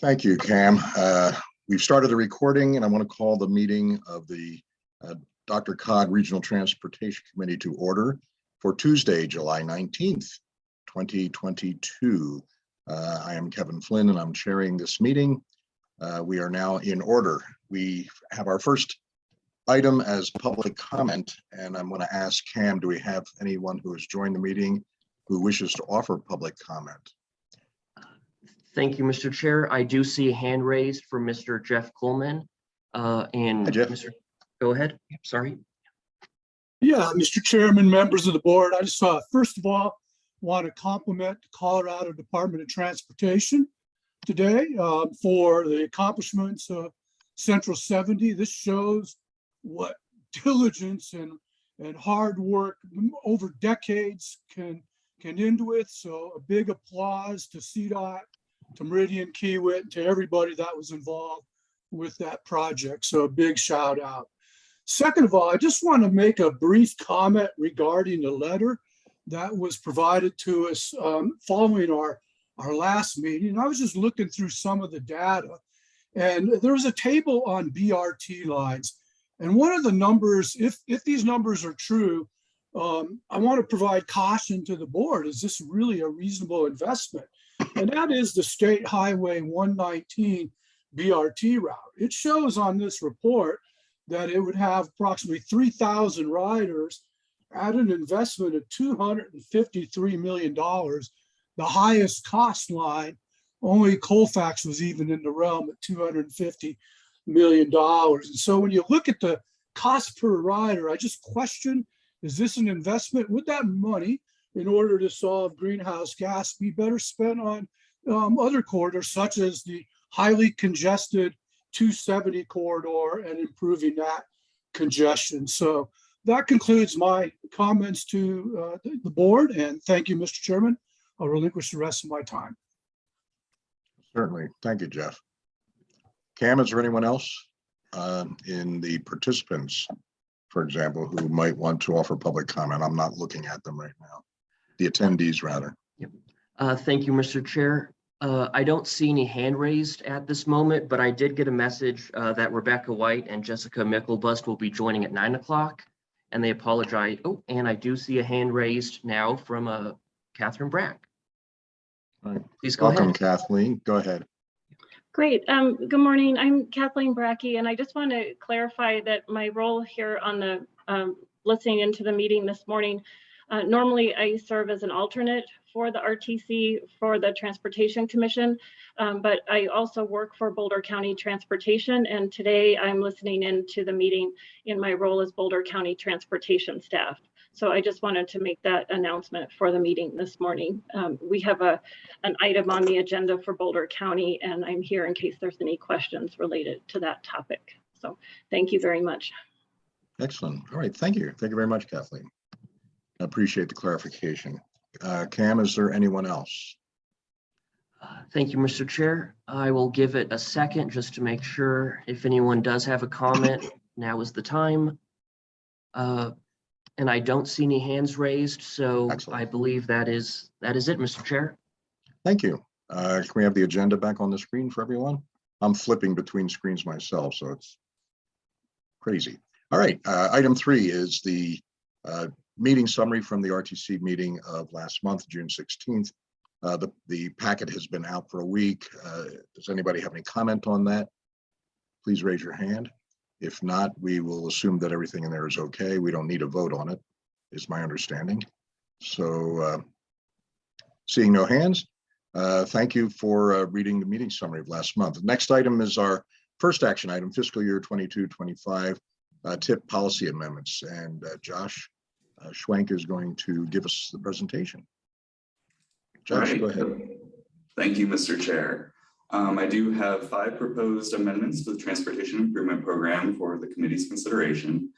Thank you, Cam. Uh, We've started the recording and I want to call the meeting of the uh, DRCOG Regional Transportation Committee to order for Tuesday, July 19th, 2022. Uh, I am Kevin Flynn and I'm chairing this meeting. Uh, We are now in order. We have our first item as public comment and I'm going to ask Cam, do we have anyone who has joined the meeting who wishes to offer public comment? Thank you, Mr. Chair. I do see a hand raised for Mr. Jeff Coleman. Uh, and Hi, Jeff. Mr. Go ahead. Sorry. Yeah, Mr. Chairman, members of the board, I just, uh, first of all, want to compliment the Colorado Department of Transportation today, uh, for the accomplishments of Central 70. This shows what diligence and, and hard work over decades can, can end with. So a big applause to CDOT, to Meridiam Kiewit, to everybody that was involved with that project. So a big shout out. Second of all, I just want to make a brief comment regarding the letter that was provided to us um, following our, our last meeting. I was just looking through some of the data and there was a table on BRT lines. And one of the numbers, if, if these numbers are true, um, I want to provide caution to the board. Is this really a reasonable investment? And that is the State Highway 119 BRT route. It shows on this report that it would have approximately 3,000 riders at an investment of $253 million, the highest cost line. Only Colfax was even in the realm at $250 million. And so when you look at the cost per rider, I just question, is this an investment? Would that money, in order to solve greenhouse gas, be better spent on um, other corridors such as the highly congested 270 corridor and improving that congestion. So that concludes my comments to uh, the board and thank you, Mr. Chairman. I'll relinquish the rest of my time. Certainly. Thank you, Jeff. Cam, is there anyone else uh, in the participants, for example, who might want to offer public comment? I'm not looking at them right now. The attendees, rather. Uh, thank you, Mr. Chair. Uh, I don't see any hand raised at this moment, but I did get a message uh, that Rebecca White and Jessica Micklebust will be joining at nine o'clock. And they apologize. Oh, and I do see a hand raised now from uh, Catherine Brack. All right. Please go Welcome, ahead. Kathleen. Go ahead. Great. Um, good morning. I'm Kathleen Bracke, and I just want to clarify that my role here on the um, listening into the meeting this morning. Uh, normally, I serve as an alternate for the RTC for the Transportation Commission, um, but I also work for Boulder County Transportation. And today, I'm listening into the meeting in my role as Boulder County Transportation staff. So I just wanted to make that announcement for the meeting this morning. Um, we have a an item on the agenda for Boulder County, and I'm here in case there's any questions related to that topic. So thank you very much. Excellent. All right. Thank you. Thank you very much, Kathleen. I Appreciate the clarification. Uh, Cam, is there anyone else? Uh, Thank you, Mr. Chair. I will give it a second just to make sure if anyone does have a comment, now is the time. Uh, And I don't see any hands raised, so Excellent. I believe that is, that is it, Mr. Chair. Thank you. Uh, Can we have the agenda back on the screen for everyone? I'm flipping between screens myself, so it's crazy. All right, uh, item three is the uh, meeting summary from the RTC meeting of last month, June 16th. Uh, The, the packet has been out for a week. Uh, Does anybody have any comment on that? Please raise your hand. If not, we will assume that everything in there is okay. We don't need a vote on it, is my understanding. So uh, seeing no hands, uh, Thank you for uh, reading the meeting summary of last month. The Next item is our first action item, fiscal year 22, 25 uh, tip policy amendments. And Josh uh, Schwenk is going to give us the presentation. Josh, Right. go ahead. Thank you, Mr. Chair. Um, I do have five proposed amendments to the Transportation Improvement Program for the committee's consideration.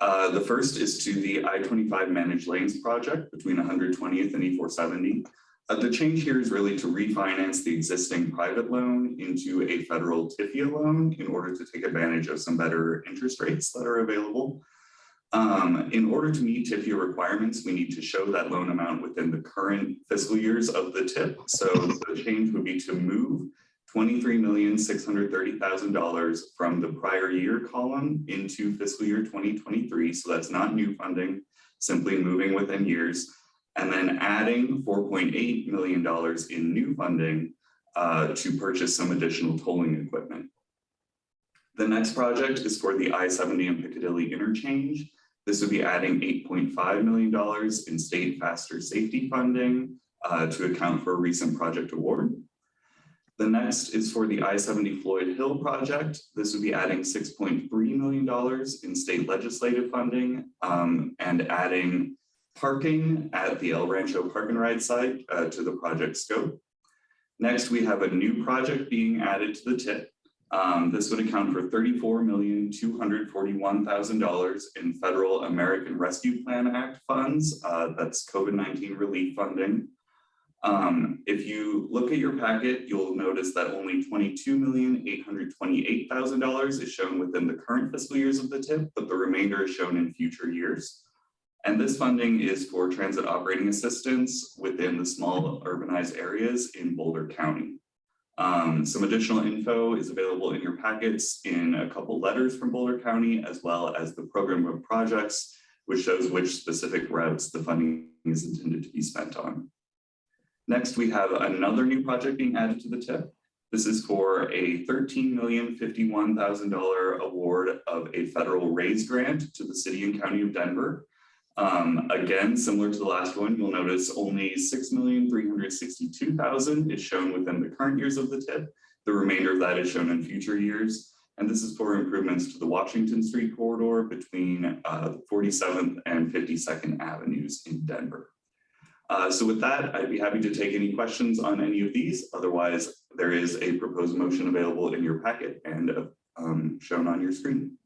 Uh, the first is to the I-25 Managed Lanes Project between 120th and E-470. Uh, the change here is really to refinance the existing private loan into a federal TIFIA loan in order to take advantage of some better interest rates that are available. Um, in order to meet TIFIA requirements, we need to show that loan amount within the current fiscal years of the tip. So the change would be to move twenty-three million, six hundred thirty thousand dollars from the prior year column into fiscal year twenty twenty-three. So that's not new funding, simply moving within years. And then adding four point eight million dollars in new funding uh, to purchase some additional tolling equipment. The next project is for the I-70 and Piccadilly interchange. This would be adding eight point five million dollars in state faster safety funding uh, to account for a recent project award. The next is for the I-70 Floyd Hill project. This would be adding six point three million dollars in state legislative funding um, and adding parking at the El Rancho Park and Ride site uh, to the project scope. Next, we have a new project being added to the tip. Um, this would account for thirty-four million, two hundred forty-one thousand dollars in federal American Rescue Plan Act funds. Uh, that's COVID-19 relief funding. Um, if you look at your packet, you'll notice that only twenty-two million, eight hundred twenty-eight thousand dollars is shown within the current fiscal years of the tip, but the remainder is shown in future years. And this funding is for transit operating assistance within the small urbanized areas in Boulder County. Um, some additional info is available in your packets in a couple letters from Boulder County, as well as the program of projects, which shows which specific routes the funding is intended to be spent on. Next, we have another new project being added to the tip. This is for a thirteen million fifty-one thousand dollar award of a federal raise grant to the city and county of Denver. Um, again, similar to the last one, you'll notice only six million three hundred sixty-two thousand is shown within the current years of the tip. The remainder of that is shown in future years. And this is for improvements to the Washington Street corridor between uh, 47th and 52nd Avenues in Denver. Uh, so with that, I'd be happy to take any questions on any of these. Otherwise, there is a proposed motion available in your packet and uh, um, shown on your screen.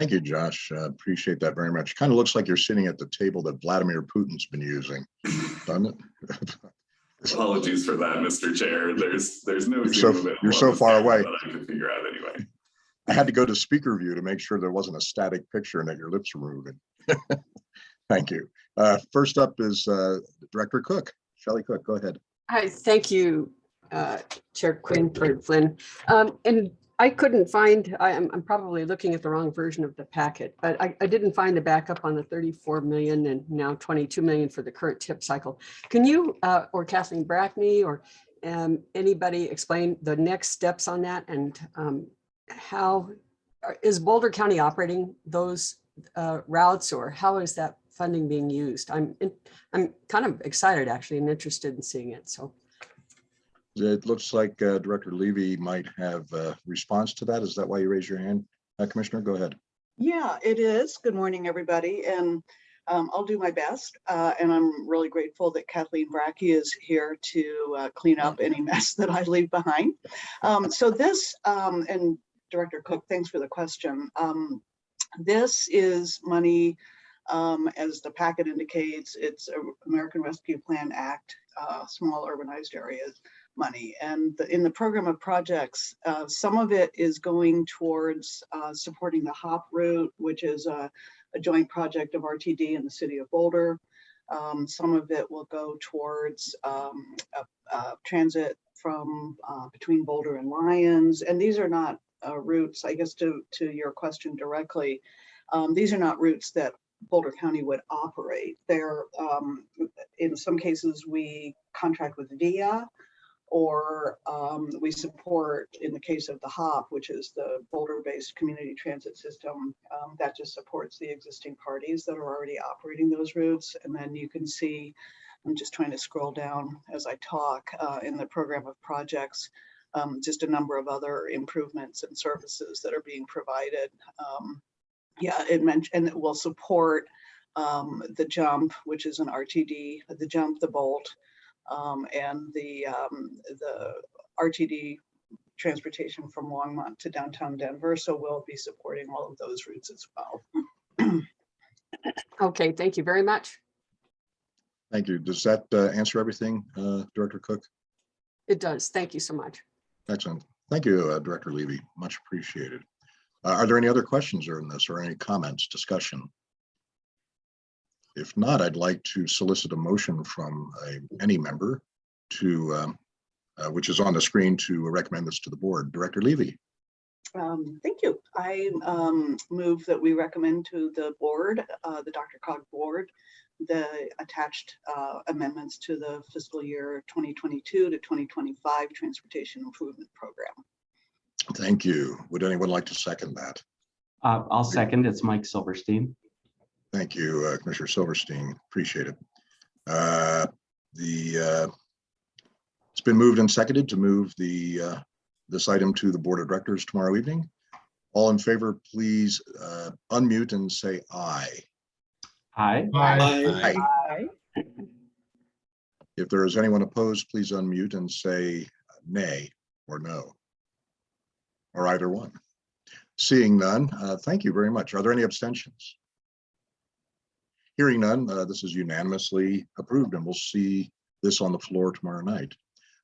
Thank you, Josh. Uh, Appreciate that very much. Kind of looks like you're sitting at the table that Vladimir Putin's been using, doesn't it? Apologies for that, Mr. Chair. There's there's no. You're so- you're so far away. That I could figure out anyway. I had to go to speaker view to make sure there wasn't a static picture and that your lips were moving. Thank you. Uh, First up is uh, Director Cook, Shelley Cook, go ahead. Hi, thank you, uh, Chair Quinn for Flynn. Um, And I couldn't find, I am, I'm probably looking at the wrong version of the packet, but I, I didn't find the backup on the 34 million and now 22 million for the current tip cycle. Can you, uh, or Kathleen Bracke or um, anybody explain the next steps on that and um, how, are- is Boulder County operating those uh, routes or how is that funding being used? I'm, in- I'm kind of excited actually and interested in seeing it, so. It looks like uh, Director Levy might have a response to that. Is that why you raised your hand? Uh, Commissioner, go ahead. Yeah, it is. Good morning, everybody, and um, I'll do my best. Uh, and I'm really grateful that Kathleen Bracke is here to uh, clean up any mess that I leave behind. Um, so this, um, and Director Cook, thanks for the question. Um, this is money, um, as the packet indicates, it's American Rescue Plan Act, uh, small urbanized areas money. And the- in the program of projects, uh, some of it is going towards uh, supporting the HOP route, which is a, a joint project of RTD and the city of Boulder. Um, Some of it will go towards um, a- a transit from uh, between Boulder and Lyons. And these are not uh, routes, I guess to, to your question directly, um, these are not routes that Boulder County would operate. They're, um, in some cases, we contract with VIA or um, we support, in the case of the HOP, which is the Boulder-based community transit system, um, that just supports the existing parties that are already operating those routes. And then you can see, I'm just trying to scroll down as I talk uh, in the program of projects, um, just a number of other improvements and services that are being provided. Um, yeah, it mentioned, and it will support um, the jump, which is an RTD, the jump, the bolt, um, and the, um, the RTD transportation from Longmont to downtown Denver. So we'll be supporting all of those routes as well. Okay, thank you very much. Thank you. Does that uh, answer everything, uh, Director Cook? It does. Thank you so much. Excellent. Thank you, uh, Director Levy. Much appreciated. Uh, Are there any other questions on this or any comments, discussion? If not, I'd like to solicit a motion from a- any member to um, uh, which is on the screen to recommend this to the board. Director Levy, Um, Thank you. I um, move that we recommend to the board, uh, the DRCOG board, the attached uh, amendments to the fiscal year 2022 to 2025 Transportation Improvement Program. thank you. Would anyone like to second that? Uh, I'll second. It's Mike Silverstein. Thank you, uh, Commissioner Silverstein. Appreciate it. Uh, The, uh, it's been moved and seconded to move the, uh, this item to the Board of Directors tomorrow evening. All in favor, please uh, unmute and say aye. Aye. Aye. Aye. If there is anyone opposed, please unmute and say nay or no. Or either one. Seeing none, uh, thank you very much. Are there any abstentions? Hearing none, uh, this is unanimously approved and we'll see this on the floor tomorrow night.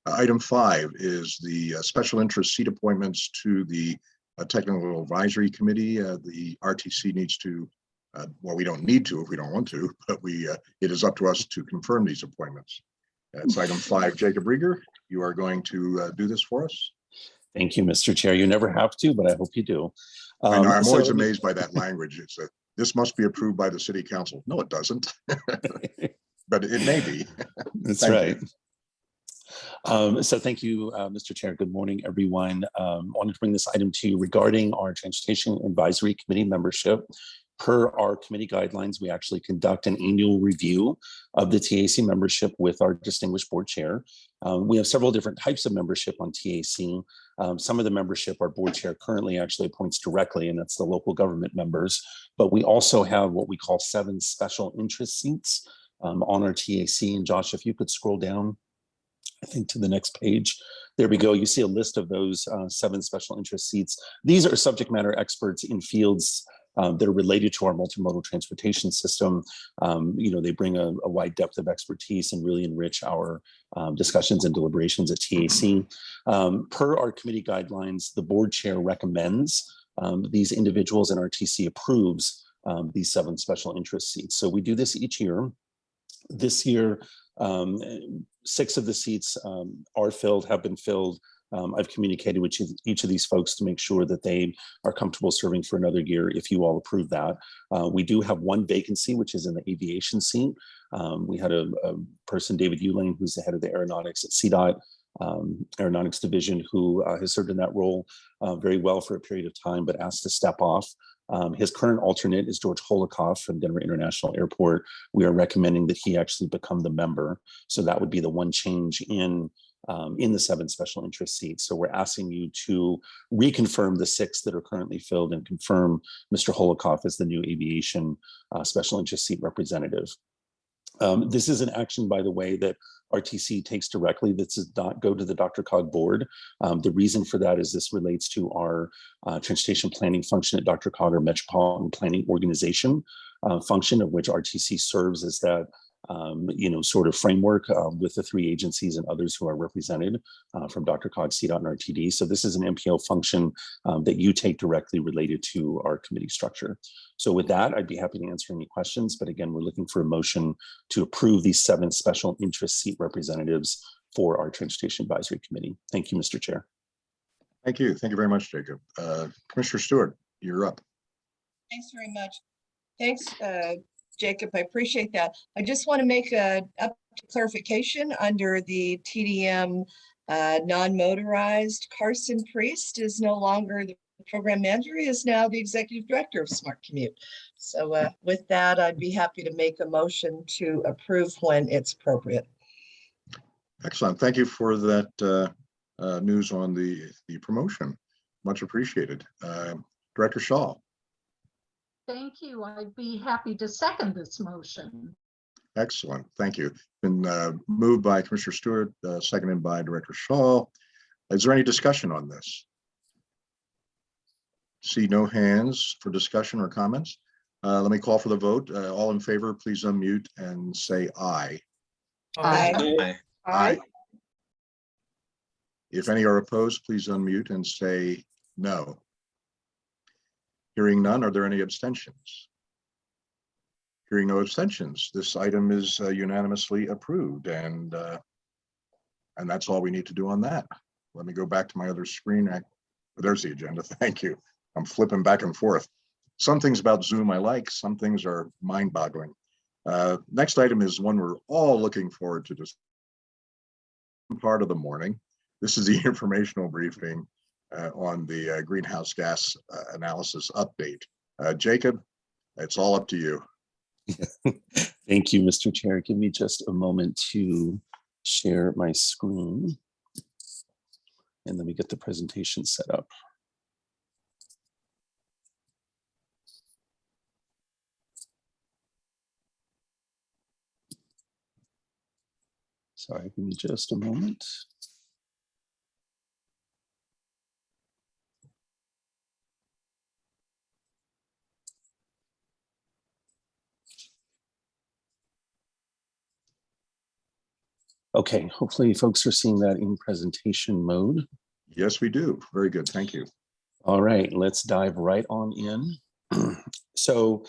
Uh, Item five is the uh, special interest seat appointments to the uh, Technical Advisory Committee. Uh, The RTC needs to, uh, well, we don't need to if we don't want to, but we, uh, it is up to us to confirm these appointments. That's item five. Jacob Riger, you are going to uh, do this for us? Thank you, Mr. Chair. You never have to, but I hope you do. I know, Um, I'm always amazed by that language. It's a, this must be approved by the city council. No, it doesn't. But it may be. That's you. right. Um, so thank you, uh, Mr. Chair. Good morning, everyone. Um, wanted to bring this item to you regarding our Transportation Advisory Committee membership. Per our committee guidelines, we actually conduct an annual review of the TAC membership with our distinguished board chair. Um, we have several different types of membership on TAC. Um, some of the membership our board chair currently actually appoints directly, and that's the local government members. But we also have what we call seven special interest seats um, on our TAC. And Josh, if you could scroll down, I think to the next page. There we go. You see a list of those uh, seven special interest seats. These are subject matter experts in fields um, that are related to our multimodal transportation system. Um, you know, they bring a, a wide depth of expertise and really enrich our um, discussions and deliberations at TAC. Um, per our committee guidelines, the board chair recommends um, these individuals and RTC approves these seven special interest seats. So we do this each year. This year, um, six of the seats um, are filled, have been filled. Um, I've communicated with each- of these folks to make sure that they are comfortable serving for another year if you all approve that. Uh, we do have one vacancy, which is in the aviation seat. Um, we had a, a person, David Ulane, who's the head of the aeronautics at CDOT um, Aeronautics Division, who uh, has served in that role uh, very well for a period of time, but asked to step off. Um, his current alternate is George Holocaust from Denver International Airport. We are recommending that he actually become the member. So that would be the one change in um, in the seven special interest seats. So we're asking you to reconfirm the six that are currently filled and confirm Mr. Holocaust as the new aviation uh, special interest seat representative. Um, this is an action, by the way, that RTC takes directly. This does not go to the DRCOG board. Um, the reason for that is this relates to our uh, transportation planning function at DRCOG, our metropolitan planning organization uh, function of which RTC serves as that um, you know, sort of framework uh, with the three agencies and others who are represented uh, from DRCOG, CDOT, and RTD. So this is an MPO function um, that you take directly related to our committee structure. So with that, I'd be happy to answer any questions. But again, we're looking for a motion to approve these seven special interest seat representatives for our Transportation Advisory Committee. Thank you, Mr. Chair. Thank you. Thank you very much, Jacob. Uh, Commissioner Stewart, you're up. Thanks very much. Thanks, uh, Jacob. I appreciate that. I just want to make a up clarification under the TDM uh, non-motorized. Carson Priest is no longer the program manager. He is now the executive director of Smart Commute. So uh, with that, I'd be happy to make a motion to approve when it's appropriate. Excellent. Thank you for that uh, uh, news on the, the promotion. Much appreciated. Uh, Director Shaw, Thank you. I'd be happy to second this motion. excellent. Thank you. Been uh, moved by Commissioner Stewart, uh, seconded by Director Shaw. Is there any discussion on this? See no hands for discussion or comments. Uh, Let me call for the vote. Uh, All in favor, please unmute and say aye. Aye. Aye. If any are opposed, please unmute and say no. Hearing none, are there any abstentions? Hearing no abstentions, this item is uh, unanimously approved and uh, And that's all we need to do on that. Let me go back to my other screen. I- There's the agenda. Thank you. I'm flipping back and forth. Some things about Zoom I like, some things are mind boggling. Uh, Next item is one we're all looking forward to this part of the morning. This is the informational briefing on the uh, greenhouse gas uh, analysis update. Uh, Jacob, it's all up to you. Thank you, Mr. Chair. Give me just a moment to share my screen. And let me get the presentation set up. Sorry, give me just a moment. Okay, hopefully folks are seeing that in presentation mode. Yes, we do. Very good. Thank you. All right, let's dive right on in. So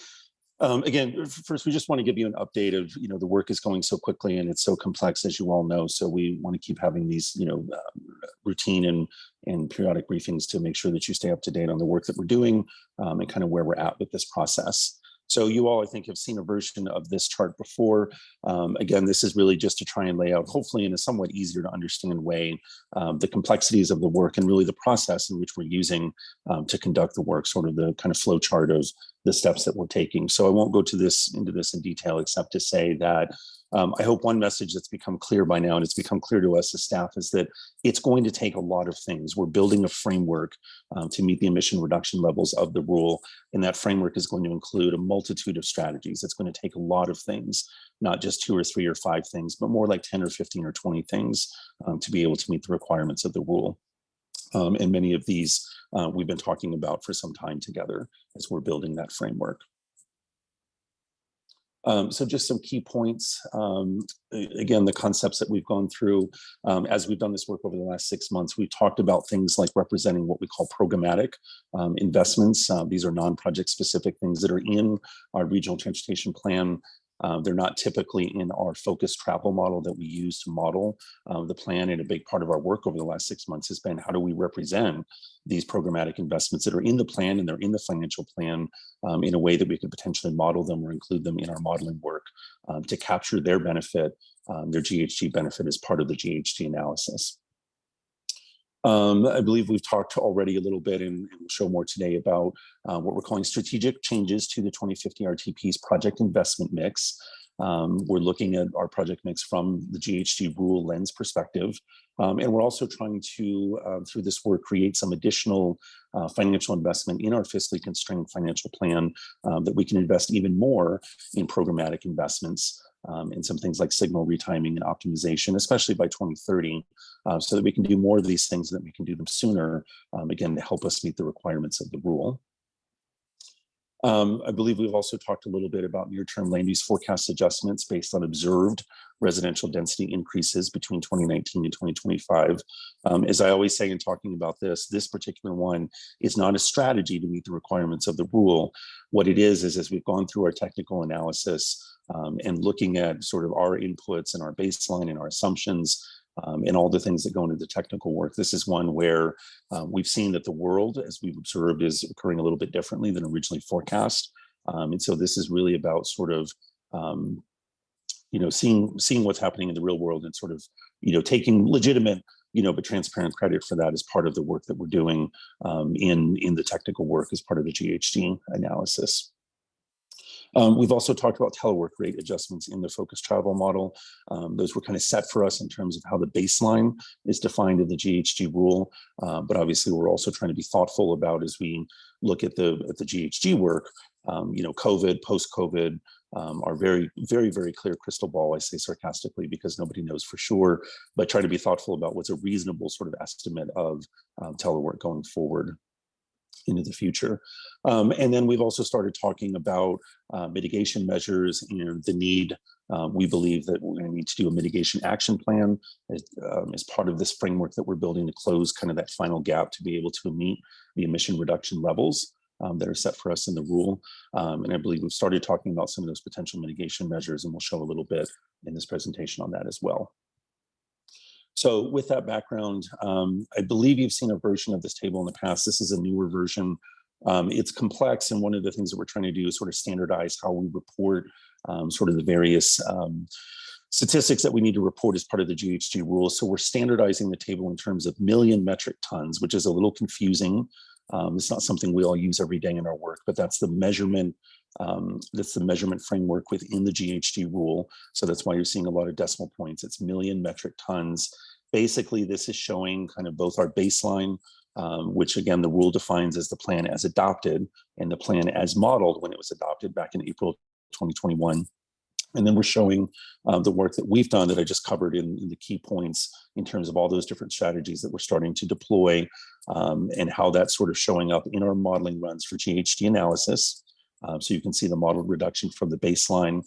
um, again, first, we just want to give you an update of, you know, the work is going so quickly and it's so complex, as you all know. So we want to keep having these, you know, um, routine and, and periodic briefings to make sure that you stay up to date on the work that we're doing um, and kind of where we're at with this process. So you all, I think, have seen a version of this chart before. Um, again, this is really just to try and lay out, hopefully in a somewhat easier to understand way, um, the complexities of the work and really the process in which we're using um, to conduct the work, sort of the kind of flow chart of the steps that we're taking. So I won't go to this into this in detail, except to say that um, I hope one message that's become clear by now, and it's become clear to us as staff, is that it's going to take a lot of things. We're building a framework um, to meet the emission reduction levels of the rule, and that framework is going to include a multitude of strategies. It's going to take a lot of things, not just two or three or five things, but more like 10 or 15 or 20 things um, to be able to meet the requirements of the rule. Um, and many of these uh, we've been talking about for some time together as we're building that framework. Um, so just some key points. Um, again, the concepts that we've gone through um, as we've done this work over the last six months, we've talked about things like representing what we call programmatic um, investments. Uh, these are non-project specific things that are in our regional transportation plan. Uh, they're not typically in our focused travel model that we use to model uh, the plan. And a big part of our work over the last six months has been how do we represent these programmatic investments that are in the plan and they're in the financial plan um, in a way that we could potentially model them or include them in our modeling work um, to capture their benefit, um, their GHG benefit as part of the GHG analysis. Um, I believe we've talked already a little bit and we'll show more today about uh, what we're calling strategic changes to the 2050 RTP's project investment mix. Um, we're looking at our project mix from the GHG rule lens perspective. Um, and we're also trying to, uh, through this work, create some additional uh, financial investment in our fiscally constrained financial plan um, that we can invest even more in programmatic investments um, and some things like signal retiming and optimization, especially by 2030, uh, so that we can do more of these things, and that we can do them sooner, um, again, to help us meet the requirements of the rule. Um, I believe we've also talked a little bit about near-term land use forecast adjustments based on observed residential density increases between 2019 and 2025. Um, as I always say in talking about this, this particular one is not a strategy to meet the requirements of the rule. What it is, is as we've gone through our technical analysis um, and looking at sort of our inputs and our baseline and our assumptions, um, and all the things that go into the technical work. This is one where uh, we've seen that the world, as we've observed, is occurring a little bit differently than originally forecast. Um, and so this is really about sort of, um, you know, seeing seeing what's happening in the real world and sort of, you know, taking legitimate, you know, but transparent credit for that as part of the work that we're doing um, in in the technical work as part of the GHG analysis. Um, we've also talked about telework rate adjustments in the focus travel model. Um, those were kind of set for us in terms of how the baseline is defined in the GHG rule. Uh, but obviously, we're also trying to be thoughtful about as we look at the at the GHG work. Um, you know, COVID, post-COVID, um, are very, very, very clear crystal ball. I say sarcastically because nobody knows for sure, but try to be thoughtful about what's a reasonable sort of estimate of um, telework going forward into the future. Um, and then we've also started talking about uh, mitigation measures and the need, uh, we believe that we're gonna need to do a mitigation action plan as, um, as part of this framework that we're building to close kind of that final gap to be able to meet the emission reduction levels um, that are set for us in the rule. Um, and I believe we've started talking about some of those potential mitigation measures and we'll show a little bit in this presentation on that as well. So with that background, um, I believe you've seen a version of this table in the past. This is a newer version. Um, it's complex, and one of the things that we're trying to do is sort of standardize how we report um, sort of the various um, statistics that we need to report as part of the GHG rules. So we're standardizing the table in terms of million metric tons, which is a little confusing. Um, it's not something we all use every day in our work, but that's the measurement. Um, that's the measurement framework within the GHG rule. So that's why you're seeing a lot of decimal points. It's million metric tons. Basically, this is showing kind of both our baseline, um, which again, the rule defines as the plan as adopted and the plan as modeled when it was adopted back in April 2021. And then we're showing uh, the work that we've done that I just covered in, in, the key points in terms of all those different strategies that we're starting to deploy um, and how that's sort of showing up in our modeling runs for GHG analysis. Um, so you can see the model reduction from the baseline.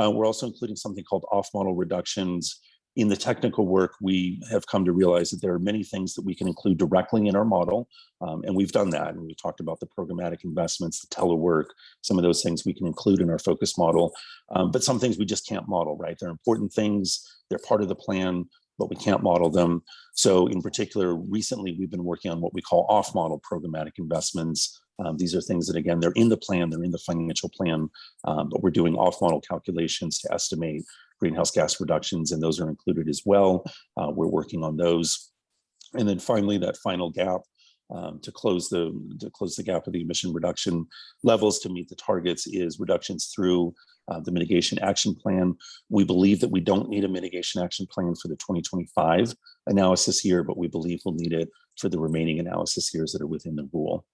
Uh, we're also including something called off-model reductions. In the technical work, we have come to realize that there are many things that we can include directly in our model, um, and we've done that. And we talked about the programmatic investments, the telework, some of those things we can include in our focus model, um, but some things we just can't model, right? They're important things, they're part of the plan, but we can't model them. So in particular, recently we've been working on what we call off-model programmatic investments. Um, these are things that, again, they're in the plan, they're in the financial plan, um, but we're doing off-model calculations to estimate greenhouse gas reductions, and those are included as well. Uh, we're working on those. And then finally, that final gap um, to close the to close the gap of the emission reduction levels to meet the targets is reductions through uh, the mitigation action plan. We believe that we don't need a mitigation action plan for the 2025 analysis year, but we believe we'll need it for the remaining analysis years that are within the rule.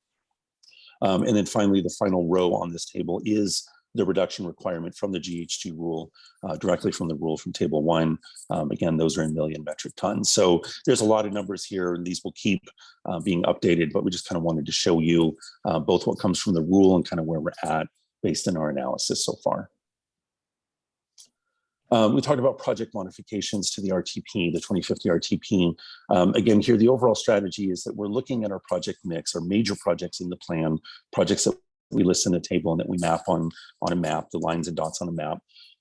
Um, and then finally, the final row on this table is the reduction requirement from the GHG rule, uh, directly from the rule from table one. Um, again, those are in million metric tons. So there's a lot of numbers here and these will keep uh, being updated, but we just kind of wanted to show you uh, both what comes from the rule and kind of where we're at based on our analysis so far. Um, we talked about project modifications to the RTP, the 2050 RTP. Um, again, here, the overall strategy is that we're looking at our project mix, our major projects in the plan, projects that we list in the table and that we map on, on a map, the lines and dots on a map.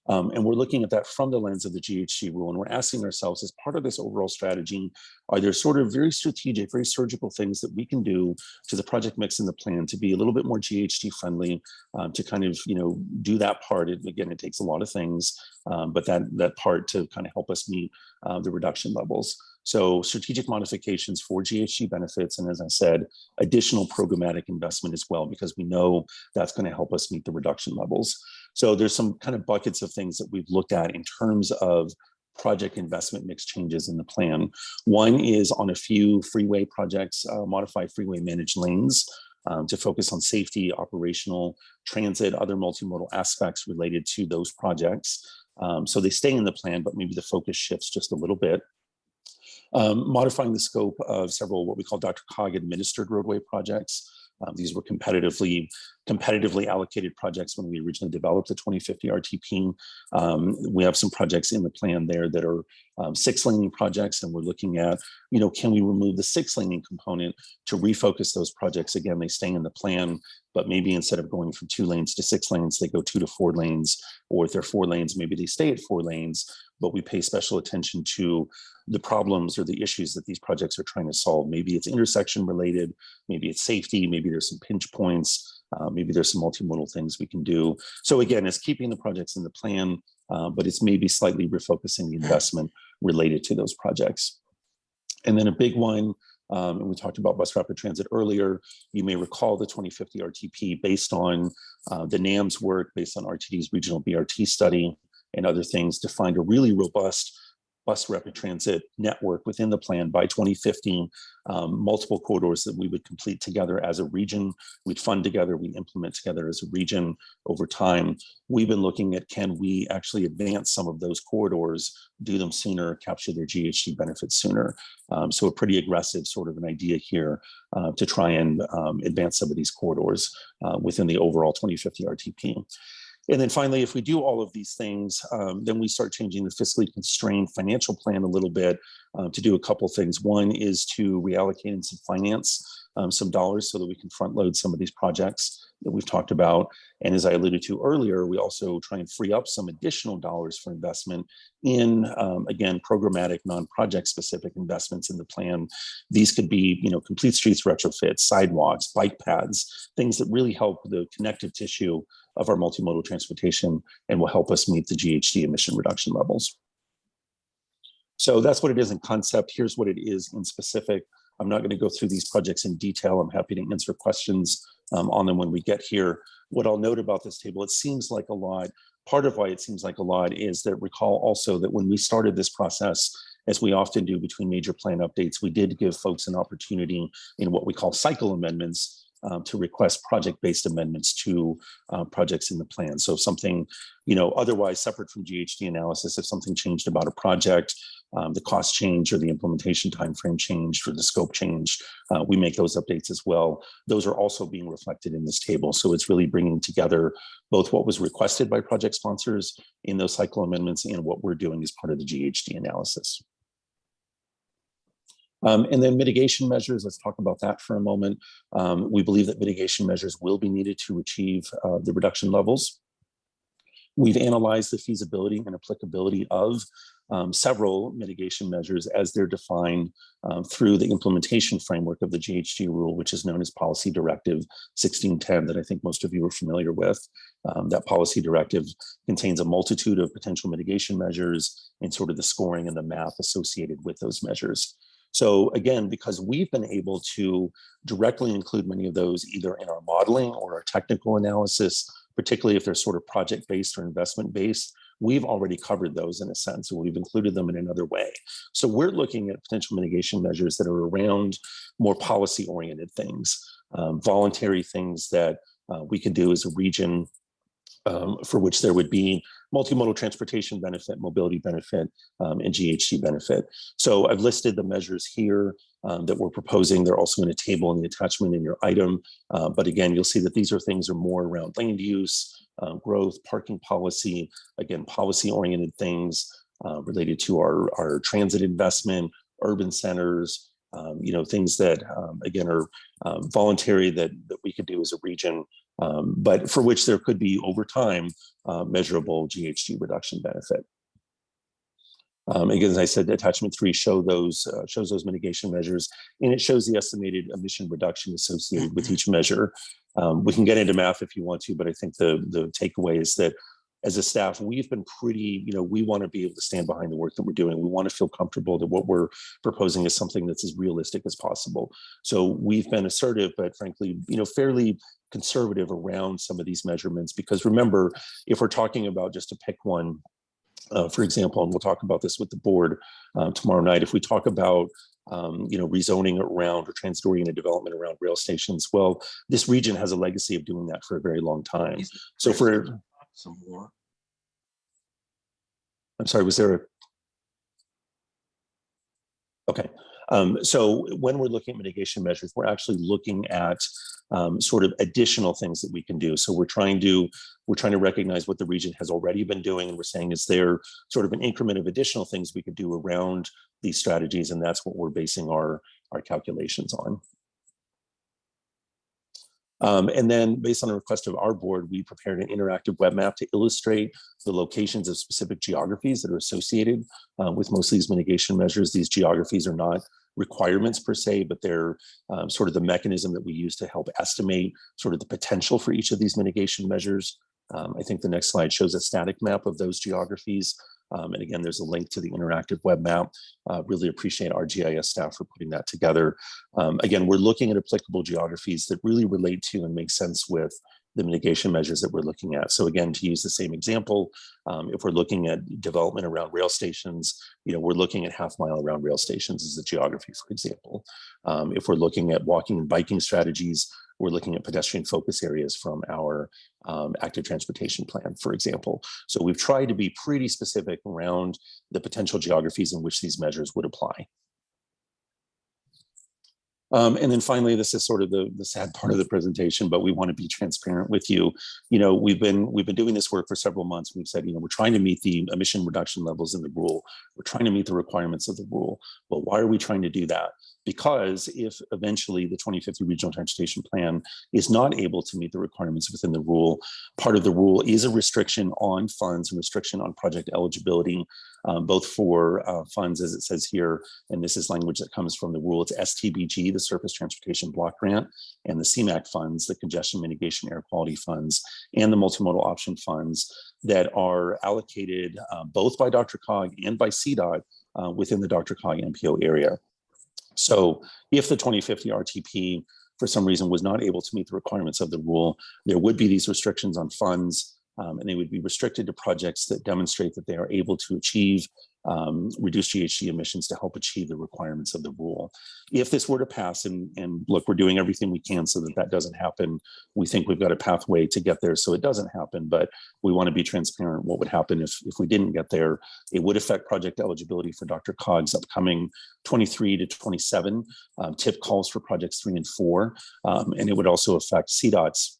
Um, and we're looking at that from the lens of the GHG rule. And we're asking ourselves, as part of this overall strategy, are there sort of very strategic, very surgical things that we can do to the project mix in the plan to be a little bit more GHG friendly, um, to kind of, you know, do that part. It, again, it takes a lot of things, um, but that, that part to kind of help us meet uh, the reduction levels. So strategic modifications for GHG benefits, and as I said, additional programmatic investment as well, because we know that's going to help us meet the reduction levels. So there's some kind of buckets of things that we've looked at in terms of project investment mix changes in the plan. One is on a few freeway projects, uh, modified freeway managed lanes um, to focus on safety, operational, transit, other multimodal aspects related to those projects. Um, so they stay in the plan, but maybe the focus shifts just a little bit. Um, modifying the scope of several what we call Dr. Cog administered roadway projects. Um, these were competitively competitively allocated projects when we originally developed the 2050 RTP. Um, we have some projects in the plan there that are um, six laning projects, and we're looking at, you know, can we remove the six laning component to refocus those projects? Again, they stay in the plan, but maybe instead of going from two lanes to six lanes, they go two to four lanes, or if they're four lanes, maybe they stay at four lanes, but we pay special attention to the problems or the issues that these projects are trying to solve. Maybe it's intersection related, maybe it's safety, maybe there's some pinch points, uh, maybe there's some multimodal things we can do. So again, it's keeping the projects in the plan, uh, but it's maybe slightly refocusing the investment related to those projects. And then a big one, um, and we talked about bus rapid transit earlier, you may recall the 2050 RTP based on uh, the NAMS work, based on RTD's regional BRT study and other things to find a really robust bus rapid transit network within the plan by 2015, um, multiple corridors that we would complete together as a region. We'd fund together, we implement together as a region over time. We've been looking at can we actually advance some of those corridors, do them sooner, capture their GHG benefits sooner. Um, so a pretty aggressive sort of an idea here uh, to try and um, advance some of these corridors uh, within the overall 2050 RTP. And then finally, if we do all of these things, um, then we start changing the fiscally constrained financial plan a little bit uh, to do a couple things. One is to reallocate in some finance um, some dollars so that we can front load some of these projects that we've talked about. And as I alluded to earlier, we also try and free up some additional dollars for investment in, um, again, programmatic, non-project specific investments in the plan. These could be, you know, complete streets retrofits, sidewalks, bike paths, things that really help the connective tissue of our multimodal transportation and will help us meet the GHG emission reduction levels. So that's what it is in concept. Here's what it is in specific. I'm not going to go through these projects in detail. I'm happy to answer questions um, on them when we get here. What I'll note about this table, it seems like a lot. Part of why it seems like a lot is that recall also that when we started this process, as we often do between major plan updates, we did give folks an opportunity in what we call cycle amendments um, to request project-based amendments to uh, projects in the plan. So something, you know, otherwise separate from GHG analysis, if something changed about a project, um, the cost change or the implementation timeframe changed or the scope change, uh, we make those updates as well. Those are also being reflected in this table. So it's really bringing together both what was requested by project sponsors in those cycle amendments and what we're doing as part of the GHG analysis. Um, and then mitigation measures, let's talk about that for a moment. Um, we believe that mitigation measures will be needed to achieve uh, the reduction levels. We've analyzed the feasibility and applicability of um, several mitigation measures as they're defined um, through the implementation framework of the GHG rule, which is known as Policy Directive 1610 that I think most of you are familiar with. Um, that policy directive contains a multitude of potential mitigation measures and sort of the scoring and the math associated with those measures. So again, because we've been able to directly include many of those either in our modeling or our technical analysis, particularly if they're sort of project-based or investment-based, we've already covered those in a sense, and we've included them in another way. So we're looking at potential mitigation measures that are around more policy-oriented things, um, voluntary things that uh, we could do as a region um, for which there would be multimodal transportation benefit, mobility benefit, um, and GHG benefit. So I've listed the measures here um, that we're proposing. They're also in a table in the attachment in your item. Uh, but again, you'll see that these are things are more around land use, uh, growth, parking policy, again, policy-oriented things uh, related to our, our transit investment, urban centers, um, you know, things that, um, again, are um, voluntary that, that we could do as a region um, but for which there could be over time uh, measurable GHG reduction benefit. Um, again, as I said, attachment three show those uh, shows those mitigation measures, and it shows the estimated emission reduction associated with each measure. Um, we can get into math if you want to, but I think the the takeaway is that as a staff, we've been pretty, you know, we want to be able to stand behind the work that we're doing. We want to feel comfortable that what we're proposing is something that's as realistic as possible. So we've been assertive, but frankly, you know, fairly conservative around some of these measurements, because remember, if we're talking about just to pick one, uh, for example, and we'll talk about this with the board uh, tomorrow night, if we talk about um, you know, rezoning around or transit-oriented development around rail stations. Well, this region has a legacy of doing that for a very long time. So for Some more. I'm sorry, was there a? Okay, um, so when we're looking at mitigation measures, we're actually looking at um, sort of additional things that we can do. So we're trying to we're trying to recognize what the region has already been doing, and we're saying is there sort of an increment of additional things we could do around these strategies, and that's what we're basing our our calculations on. Um, and then based on a request of our board, we prepared an interactive web map to illustrate the locations of specific geographies that are associated uh, with most of these mitigation measures. These geographies are not requirements per se, but they're um, sort of the mechanism that we use to help estimate sort of the potential for each of these mitigation measures. Um, I think the next slide shows a static map of those geographies. Um, and again, there's a link to the interactive web map. Uh, really appreciate our GIS staff for putting that together. Um, again, we're looking at applicable geographies that really relate to and make sense with the mitigation measures that we're looking at. So again, to use the same example, um, if we're looking at development around rail stations, you know, we're looking at half mile around rail stations as a geography, for example. Um, if we're looking at walking and biking strategies, we're looking at pedestrian focus areas from our um, active transportation plan, for example. So we've tried to be pretty specific around the potential geographies in which these measures would apply. Um, and then finally, this is sort of the, the sad part of the presentation, but we want to be transparent with you. You know, we've been we've been doing this work for several months. We've said, you know, we're trying to meet the emission reduction levels in the rule. We're trying to meet the requirements of the rule. Well, why are we trying to do that? Because if eventually the 2050 regional transportation plan is not able to meet the requirements within the rule, part of the rule is a restriction on funds and restriction on project eligibility, um, both for uh, funds, as it says here, and this is language that comes from the rule. It's STBG, the Surface Transportation Block Grant, and the CMAQ funds, the Congestion Mitigation Air Quality Funds, and the Multimodal Option Funds that are allocated uh, both by DRCOG and by CDOT uh, within the DRCOG MPO area. So if the 2050 RTP for some reason was not able to meet the requirements of the rule, there would be these restrictions on funds um, and they would be restricted to projects that demonstrate that they are able to achieve um, reduced GHG emissions to help achieve the requirements of the rule. If this were to pass, and, and look, we're doing everything we can so that that doesn't happen. We think we've got a pathway to get there so it doesn't happen, but we want to be transparent. What would happen if, if we didn't get there? It would affect project eligibility for DRCOG's upcoming 23 to 27 um, tip calls for projects three and four. Um, and it would also affect CDOT's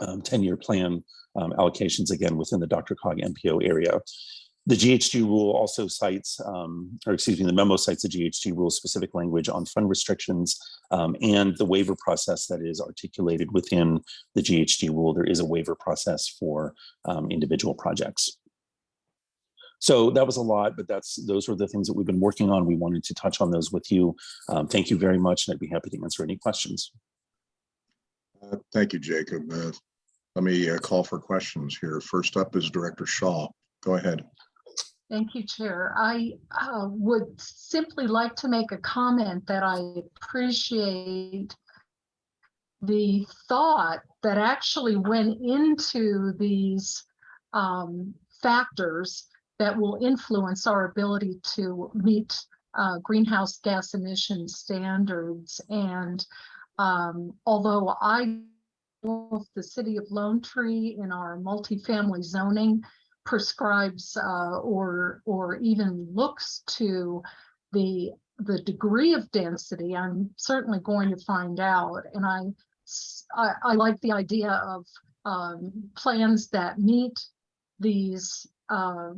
10-year plan um, allocations again within the DRCOG MPO area. The GHG rule also cites, um, or excuse me, the memo cites the GHG rule specific language on fund restrictions um, and the waiver process that is articulated within the GHG rule. There is a waiver process for um, individual projects. So that was a lot, but that's those were the things that we've been working on. We wanted to touch on those with you. Um, thank you very much, and I'd be happy to answer any questions. Uh, Thank you, Jacob. Uh, Let me uh, call for questions here. First up is Director Shaw. Go ahead. Thank you, Chair. I uh, would simply like to make a comment that I appreciate the thought that actually went into these um, factors that will influence our ability to meet uh, greenhouse gas emission standards. And um, although I, the city of Lone Tree in our multifamily zoning prescribes uh, or or even looks to the the degree of density, I'm certainly going to find out. And I I, I like the idea of um, plans that meet these uh,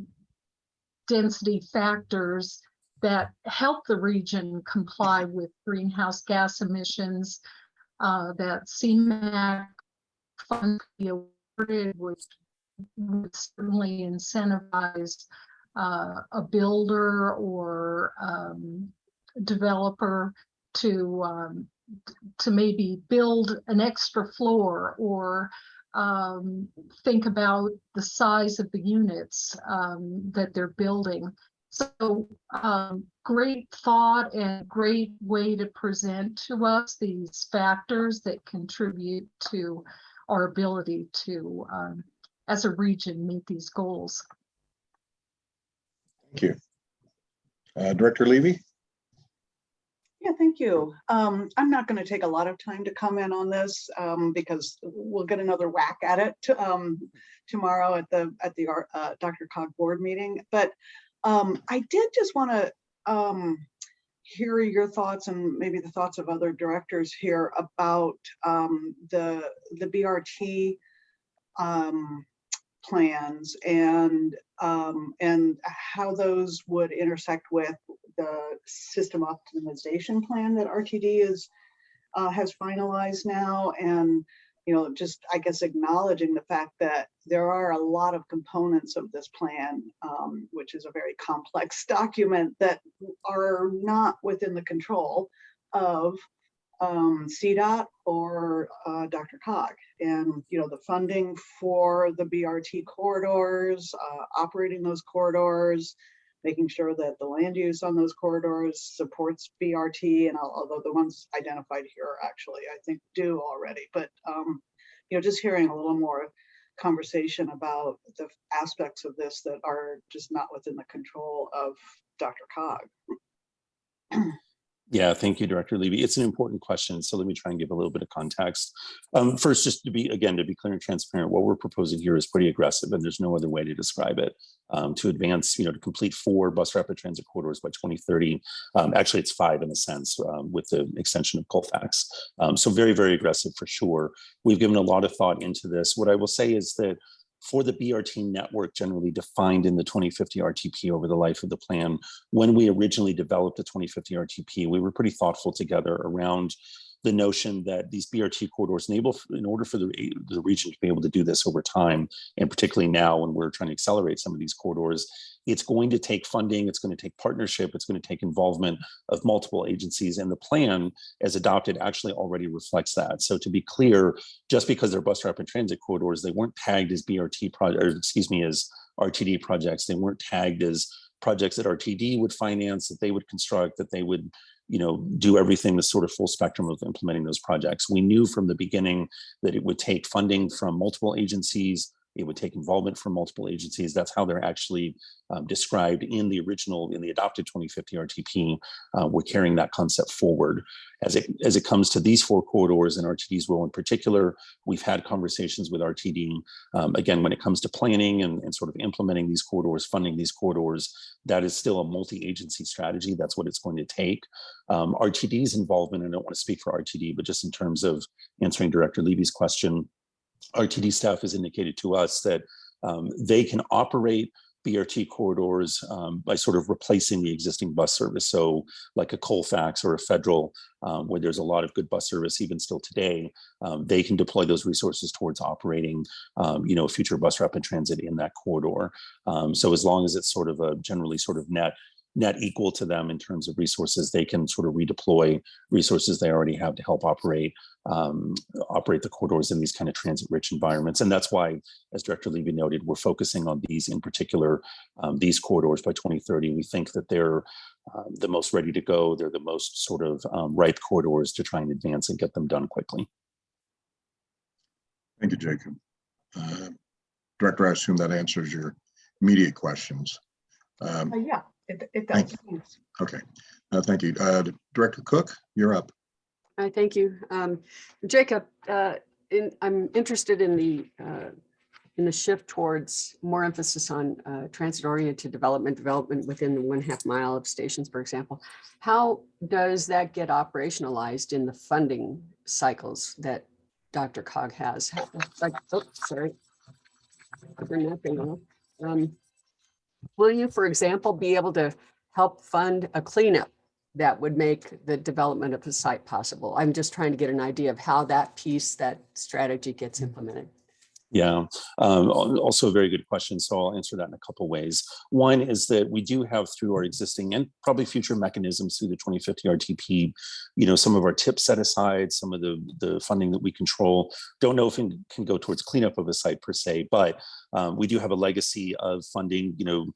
density factors that help the region comply with greenhouse gas emissions uh, that CMAQ funds be awarded would would certainly incentivize uh, a builder or um, developer to um, to maybe build an extra floor or um, think about the size of the units um, that they're building. So um, great thought and great way to present to us these factors that contribute to our ability to um, as a region meet these goals. Thank you. Uh, Director Levy? Yeah, thank you. Um, I'm not going to take a lot of time to comment on this um, because we'll get another whack at it to, um, tomorrow at the at the uh, DRCOG board meeting. But um, I did just want to um, hear your thoughts and maybe the thoughts of other directors here about um, the the BRT um, plans and um, and how those would intersect with the system optimization plan that RTD is uh, has finalized now and you know just I guess acknowledging the fact that there are a lot of components of this plan um, which is a very complex document that are not within the control of um, CDOT or uh, DRCOG. And, you know, the funding for the BRT corridors, uh, operating those corridors, making sure that the land use on those corridors supports BRT. And although the ones identified here actually, I think do already, but, um, you know, just hearing a little more conversation about the aspects of this that are just not within the control of DRCOG. Yeah, thank you, Director Levy. It's an important question, so let me try and give a little bit of context. Um, first, just to be, again, to be clear and transparent, what we're proposing here is pretty aggressive and there's no other way to describe it. Um, to advance, you know, to complete four bus rapid transit corridors by 2030. Um, actually, it's five in a sense um, with the extension of Colfax. Um, so very, very aggressive for sure. We've given a lot of thought into this. What I will say is that for the BRT network generally defined in the 2050 RTP over the life of the plan, when we originally developed the 2050 RTP, we were pretty thoughtful together around the notion that these BRT corridors enable, in order for the, the region to be able to do this over time, and particularly now when we're trying to accelerate some of these corridors, it's going to take funding, it's going to take partnership, it's going to take involvement of multiple agencies, and the plan as adopted actually already reflects that. So to be clear, just because they're bus rapid transit corridors, they weren't tagged as BRT project, excuse me, as RTD projects. They weren't tagged as projects that RTD would finance, that they would construct, that they would you know, do everything the sort of full spectrum of implementing those projects. We knew from the beginning that it would take funding from multiple agencies, it would take involvement from multiple agencies. That's how they're actually um, described in the original, in the adopted 2050 RTP. Uh, we're carrying that concept forward. As it, as it comes to these four corridors and RTD's role in particular, we've had conversations with RTD. Um, again, when it comes to planning and, and sort of implementing these corridors, funding these corridors, that is still a multi-agency strategy. That's what it's going to take. Um, RTD's involvement, I don't want to speak for RTD, but just in terms of answering Director Levy's question, RTD staff has indicated to us that um, they can operate BRT corridors um, by sort of replacing the existing bus service. So like a Colfax or a federal, um, where there's a lot of good bus service even still today, um, they can deploy those resources towards operating, um, you know, future bus rapid transit in that corridor. Um, so as long as it's sort of a generally sort of net net equal to them in terms of resources, they can sort of redeploy resources they already have to help operate um, operate the corridors in these kind of transit-rich environments. And that's why, as Director Levy noted, we're focusing on these in particular, um, these corridors by 2030. We think that they're uh, the most ready to go. They're the most sort of um, ripe corridors to try and advance and get them done quickly. Thank you, Jacob. Uh, Director, I assume that answers your immediate questions. Um, Uh, Yeah, it, it Thank does. Okay, uh, thank you. Uh, Director Cook, you're up. Hi, thank you. Um, Jacob, uh, in, I'm interested in the, uh, in the shift towards more emphasis on uh, transit-oriented development, development within the one half mile of stations, for example. How does that get operationalized in the funding cycles that DRCOG has? Like, oh, sorry. Turn that thing off. Um, Will you, for example, be able to help fund a cleanup that would make the development of the site possible. I'm just trying to get an idea of how that piece, that strategy gets mm. implemented. Yeah, um, also a very good question. So I'll answer that in a couple ways. One is that we do have through our existing and probably future mechanisms through the 2050 RTP, you know, some of our tips set aside, some of the, the funding that we control. Don't know if it can go towards cleanup of a site per se, but um, we do have a legacy of funding, you know,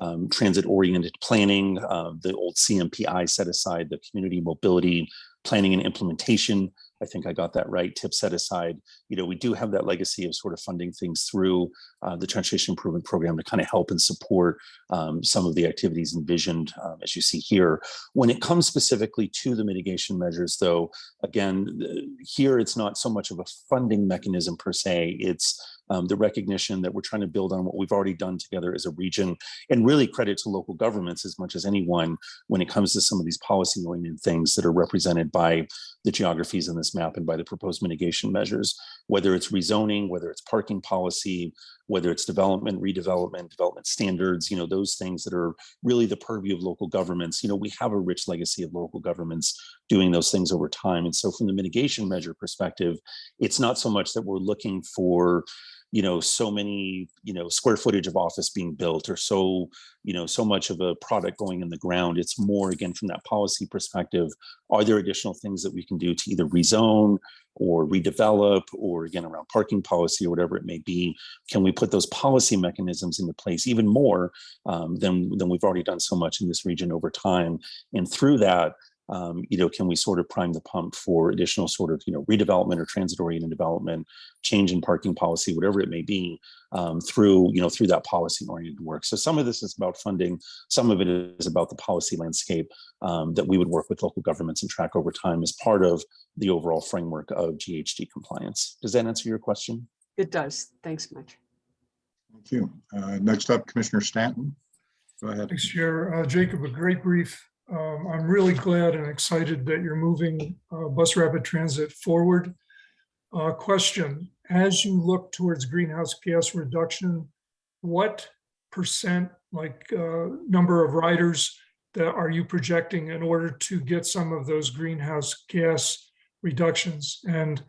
um, transit-oriented planning, uh, the old CMPI set aside, the community mobility planning and implementation. I think I got that right. Tip set aside. You know, we do have that legacy of sort of funding things through uh, the transportation improvement program to kind of help and support um, some of the activities envisioned, um, as you see here. When it comes specifically to the mitigation measures, though, again, here it's not so much of a funding mechanism per se. It's um, the recognition that we're trying to build on what we've already done together as a region and really credit to local governments as much as anyone when it comes to some of these policy oriented things that are represented by the geographies in this map and by the proposed mitigation measures, whether it's rezoning, whether it's parking policy, whether it's development, redevelopment, development standards, you know, those things that are really the purview of local governments. You know, we have a rich legacy of local governments doing those things over time. And so from the mitigation measure perspective, it's not so much that we're looking for you know so many you know square footage of office being built or so you know so much of a product going in the ground it's more again from that policy perspective are there additional things that we can do to either rezone or redevelop or again around parking policy or whatever it may be? Can we put those policy mechanisms into place even more um, than than we've already done so much in this region over time? And through that um, you know, can we sort of prime the pump for additional sort of, you know, redevelopment or transit oriented development, change in parking policy, whatever it may be, um, through, you know, through that policy oriented work. So some of this is about funding, some of it is about the policy landscape um, that we would work with local governments and track over time as part of the overall framework of GHG compliance. Does that answer your question? It does. Thanks much. Thank you. Uh, Next up, Commissioner Stanton. Go ahead. Thanks, Chair. Uh, Jacob, a great brief. Um, I'm really glad and excited that you're moving uh, bus rapid transit forward. Uh, Question, as you look towards greenhouse gas reduction, what percent, like uh, number of riders that are you projecting in order to get some of those greenhouse gas reductions? And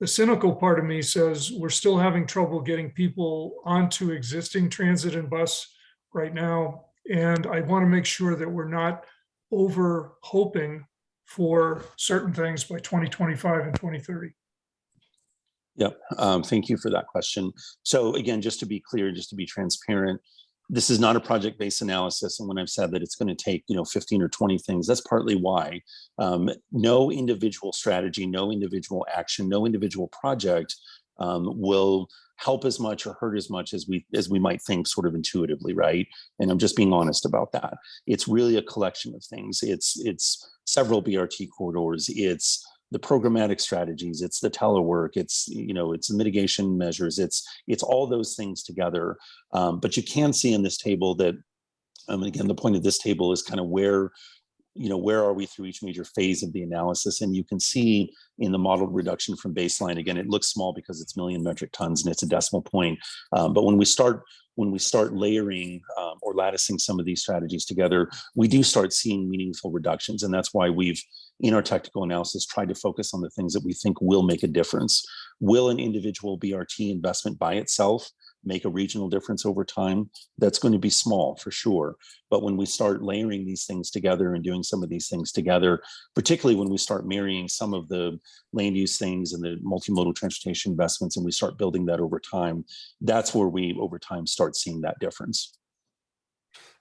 the cynical part of me says we're still having trouble getting people onto existing transit and bus right now. And I want to make sure that we're not over hoping for certain things by 2025 and 2030. Yep. Um, thank you for that question. So again, just to be clear, just to be transparent, this is not a project-based analysis. And when I've said that it's going to take, you know, 15 or 20 things, that's partly why. Um, no individual strategy, no individual action, no individual project um, will help as much or hurt as much as we as we might think sort of intuitively, right? And I'm just being honest about that. It's really a collection of things. It's it's several BRT corridors. It's the programmatic strategies, it's the telework, it's, you know, it's the mitigation measures, it's, it's all those things together. Um, but you can see in this table that, um, again, the point of this table is kind of where, you know, where are we through each major phase of the analysis? And you can see in the model reduction from baseline, again, it looks small because it's million metric tons and it's a decimal point. Um, but when we start when we start layering um, or latticing some of these strategies together, we do start seeing meaningful reductions. And that's why we've, in our technical analysis, tried to focus on the things that we think will make a difference. Will an individual BRT investment by itself make a regional difference over time, that's going to be small for sure. But when we start layering these things together and doing some of these things together, particularly when we start marrying some of the land use things and the multimodal transportation investments, and we start building that over time, that's where we over time start seeing that difference.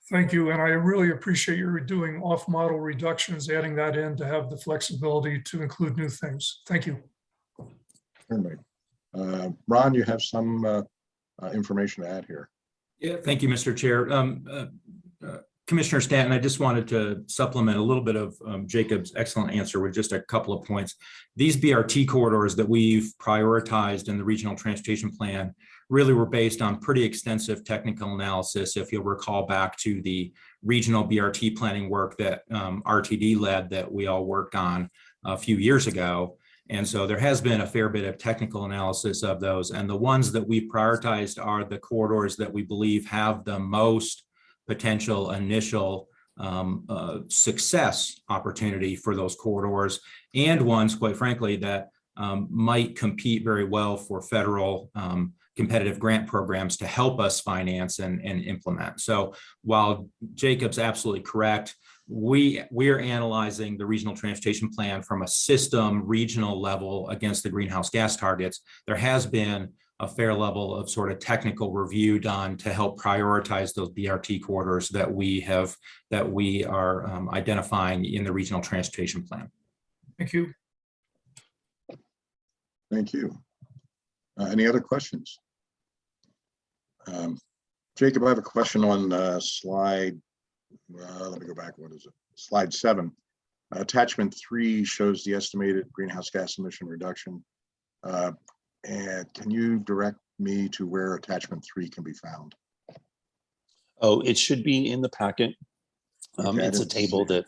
Thank you. And I really appreciate your doing off-model reductions, adding that in to have the flexibility to include new things. Thank you. Certainly. Uh, Ron, you have some uh, information to add here. Yeah, thank you, Mr. Chair. Um, uh, uh, Commissioner Stanton, I just wanted to supplement a little bit of um, Jacob's excellent answer with just a couple of points. These BRT corridors that we've prioritized in the regional transportation plan really were based on pretty extensive technical analysis. If you'll recall back to the regional BRT planning work that um, RTD led that we all worked on a few years ago. And so there has been a fair bit of technical analysis of those. And the ones that we've prioritized are the corridors that we believe have the most potential initial um, uh, success opportunity for those corridors and ones, quite frankly, that um, might compete very well for federal um, competitive grant programs to help us finance and, and implement. So while Jacob's absolutely correct, we we are analyzing the regional transportation plan from a system regional level against the greenhouse gas targets. There has been a fair level of sort of technical review done to help prioritize those BRT corridors that we have that we are um, identifying in the regional transportation plan. Thank you. Thank you. Uh, Any other questions? Um, Jacob, I have a question on uh, slide, uh, let me go back, what is it? Slide seven. Attachment three shows the estimated greenhouse gas emission reduction. Uh, And can you direct me to where attachment three can be found? Oh, it should be in the packet. Um, Okay, it's a table that.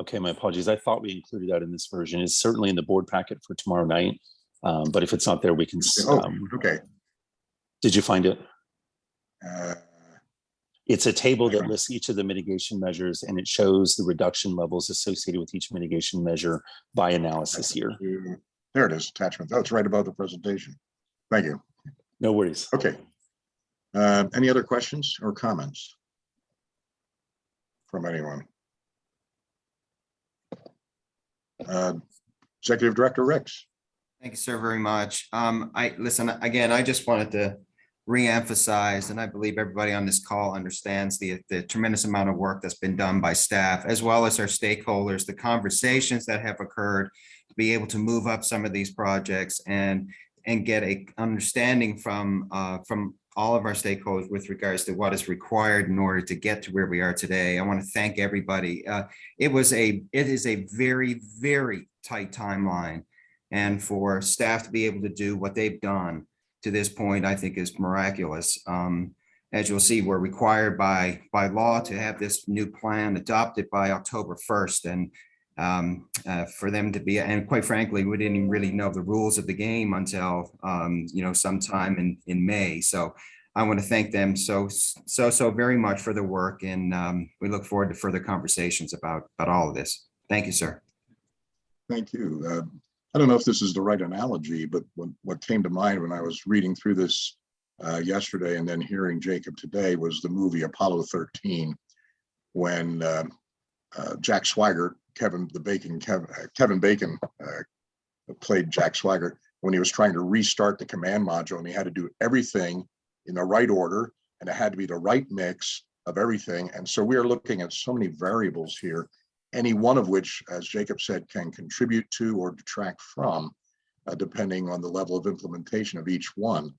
Okay, my apologies. I thought we included that in this version. It's certainly in the board packet for tomorrow night. Um, but if it's not there, we can, Oh, um, okay. did you find it? Uh, It's a table that lists each of the mitigation measures and it shows the reduction levels associated with each mitigation measure by analysis here. There it is, attachment. That's right above the presentation. Thank you. No worries. Okay. Uh, Any other questions or comments? From anyone? Uh, Executive Director Rex. Thank you sir, very much. Um, I, listen, again, I just wanted to reemphasize, and I believe everybody on this call understands the, the tremendous amount of work that's been done by staff, as well as our stakeholders, the conversations that have occurred to be able to move up some of these projects and, and get a understanding from, uh, from all of our stakeholders with regards to what is required in order to get to where we are today. I want to thank everybody. Uh, it was a, it is a very, very tight timeline. And for staff to be able to do what they've done to this point, I think is miraculous. Um, as you'll see, we're required by, by law to have this new plan adopted by October 1st. And um, uh, for them to be, and quite frankly, we didn't really know the rules of the game until, um, you know, sometime in, in May. So I want to thank them so, so, so very much for the work. And um, we look forward to further conversations about, about all of this. Thank you, sir. Thank you. Uh, I don't know if this is the right analogy, but what, what came to mind when I was reading through this uh, yesterday and then hearing Jacob today was the movie Apollo 13, when uh, uh, Jack Swigert, Kevin the Bacon, Kevin, uh, Kevin Bacon uh, played Jack Swigert when he was trying to restart the command module and he had to do everything in the right order and it had to be the right mix of everything. And so we are looking at so many variables here any one of which, as Jacob said, can contribute to or detract from, uh, depending on the level of implementation of each one.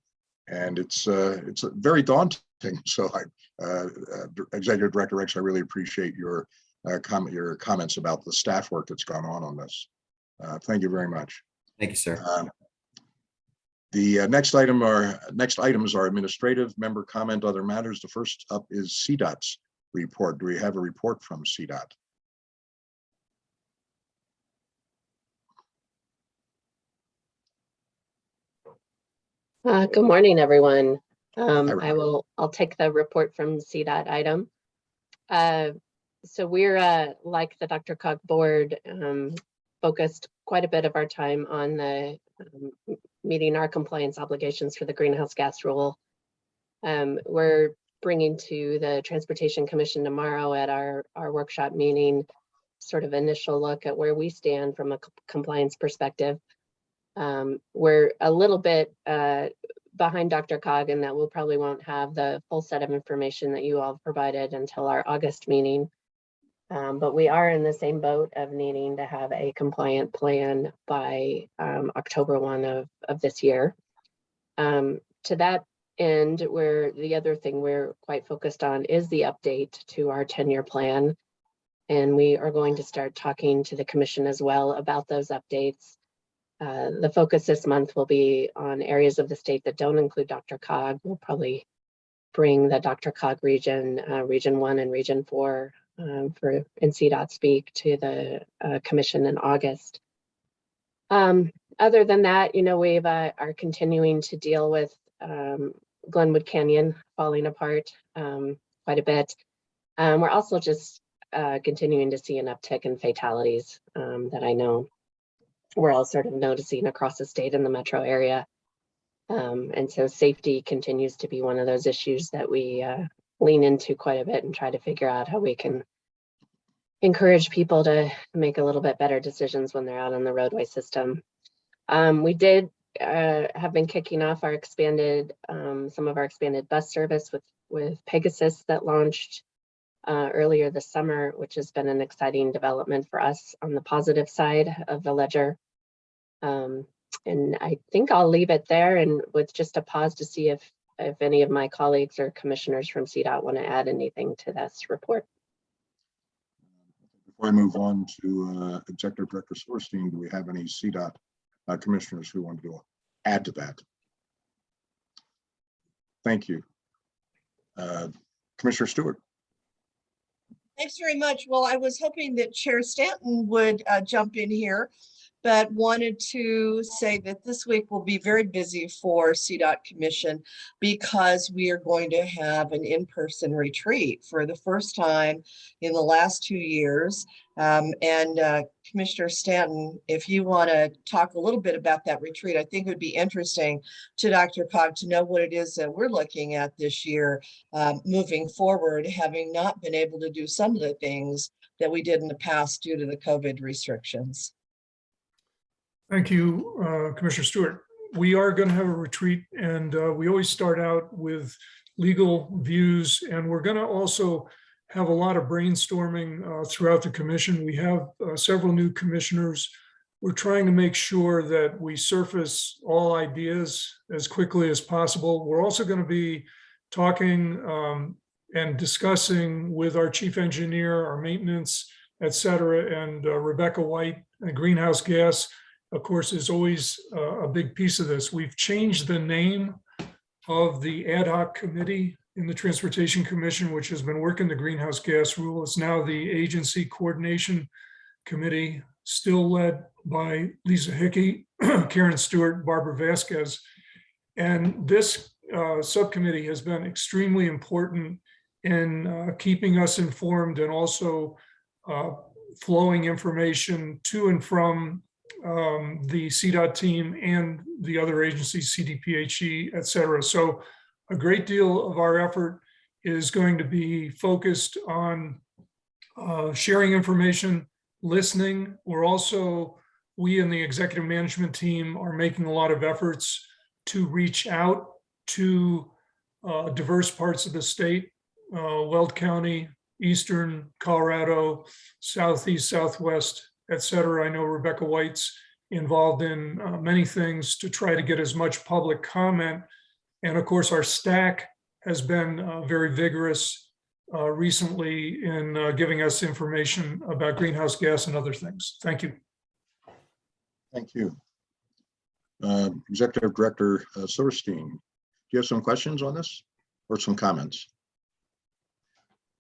And it's uh, it's very daunting. So I, uh, uh, Executive Director Rex, I really appreciate your uh, comment, your comments about the staff work that's gone on on this. Uh, thank you very much. Thank you, sir. Um, the uh, next item are next items are administrative member comment, other matters. The first up is CDOT's report. Do we have a report from CDOT? Uh, good morning, everyone. Um, I will, I'll take the report from CDOT item. Uh, so we're, uh, like the DRCOG board, um, focused quite a bit of our time on the, um, meeting our compliance obligations for the greenhouse gas rule. Um, we're bringing to the Transportation Commission tomorrow at our, our workshop meeting, sort of initial look at where we stand from a compliance perspective. Um, we're a little bit uh, behind DRCOG in that we'll probably won't have the full set of information that you all provided until our August meeting. Um, but we are in the same boat of needing to have a compliant plan by um, October 1 of, of this year. Um, to that end, where the other thing we're quite focused on is the update to our 10-year plan. And we are going to start talking to the commission as well about those updates. Uh, the focus this month will be on areas of the state that don't include DRCOG. We'll probably bring the DRCOG region, uh, Region 1 and Region 4 um, for in CDOT speak to the uh, commission in August. Um, other than that, you know, we've uh, are continuing to deal with um, Glenwood Canyon falling apart um, quite a bit. Um, we're also just uh, continuing to see an uptick in fatalities um, that I know we're all sort of noticing across the state in the metro area. Um, and so safety continues to be one of those issues that we uh, lean into quite a bit and try to figure out how we can encourage people to make a little bit better decisions when they're out on the roadway system. Um, we did uh, have been kicking off our expanded, um, some of our expanded bus service with, with Pegasus that launched uh, earlier this summer, which has been an exciting development for us on the positive side of the ledger. Um, and I think I'll leave it there and with just a pause to see if if any of my colleagues or commissioners from CDOT want to add anything to this report. Before I move on to uh, Executive Director Silverstein, do we have any CDOT uh, commissioners who want to add to that? Thank you. Uh, Commissioner Stewart. Thanks very much. Well, I was hoping that Chair Stanton would uh, jump in here, but wanted to say that this week will be very busy for CDOT Commission because we are going to have an in-person retreat for the first time in the last two years. Um, and uh, Commissioner Stanton, if you want to talk a little bit about that retreat, I think it would be interesting to DRCOG to know what it is that we're looking at this year um, moving forward, having not been able to do some of the things that we did in the past due to the COVID restrictions. Thank you, uh, Commissioner Stewart. we are going to have a retreat and uh, we always start out with legal views and we're going to also have a lot of brainstorming uh, throughout the commission. We have uh, several new commissioners. We're trying to make sure that we surface all ideas as quickly as possible. We're also going to be talking um, and discussing with our chief engineer, our maintenance, et cetera, and uh, Rebecca White, uh, greenhouse gas, of course, is always uh, a big piece of this. We've changed the name of the ad hoc committee in the Transportation Commission, which has been working the greenhouse gas rule. It's now the Agency Coordination Committee, still led by Lisa Hickey, Karen Stewart, Barbara Vasquez. And this uh, subcommittee has been extremely important in uh, keeping us informed and also uh, flowing information to and from um, the CDOT team and the other agencies, CDPHE, et cetera. So a great deal of our effort is going to be focused on uh, sharing information, listening. We're also, we and the executive management team are making a lot of efforts to reach out to uh, diverse parts of the state, uh, Weld County, Eastern Colorado, Southeast, Southwest, et cetera. I know Rebecca White's involved in uh, many things to try to get as much public comment. And of course, our STAC has been uh, very vigorous uh, recently in uh, giving us information about greenhouse gas and other things. Thank you. Thank you. Uh, Executive Director uh, Silverstein, do you have some questions on this or some comments?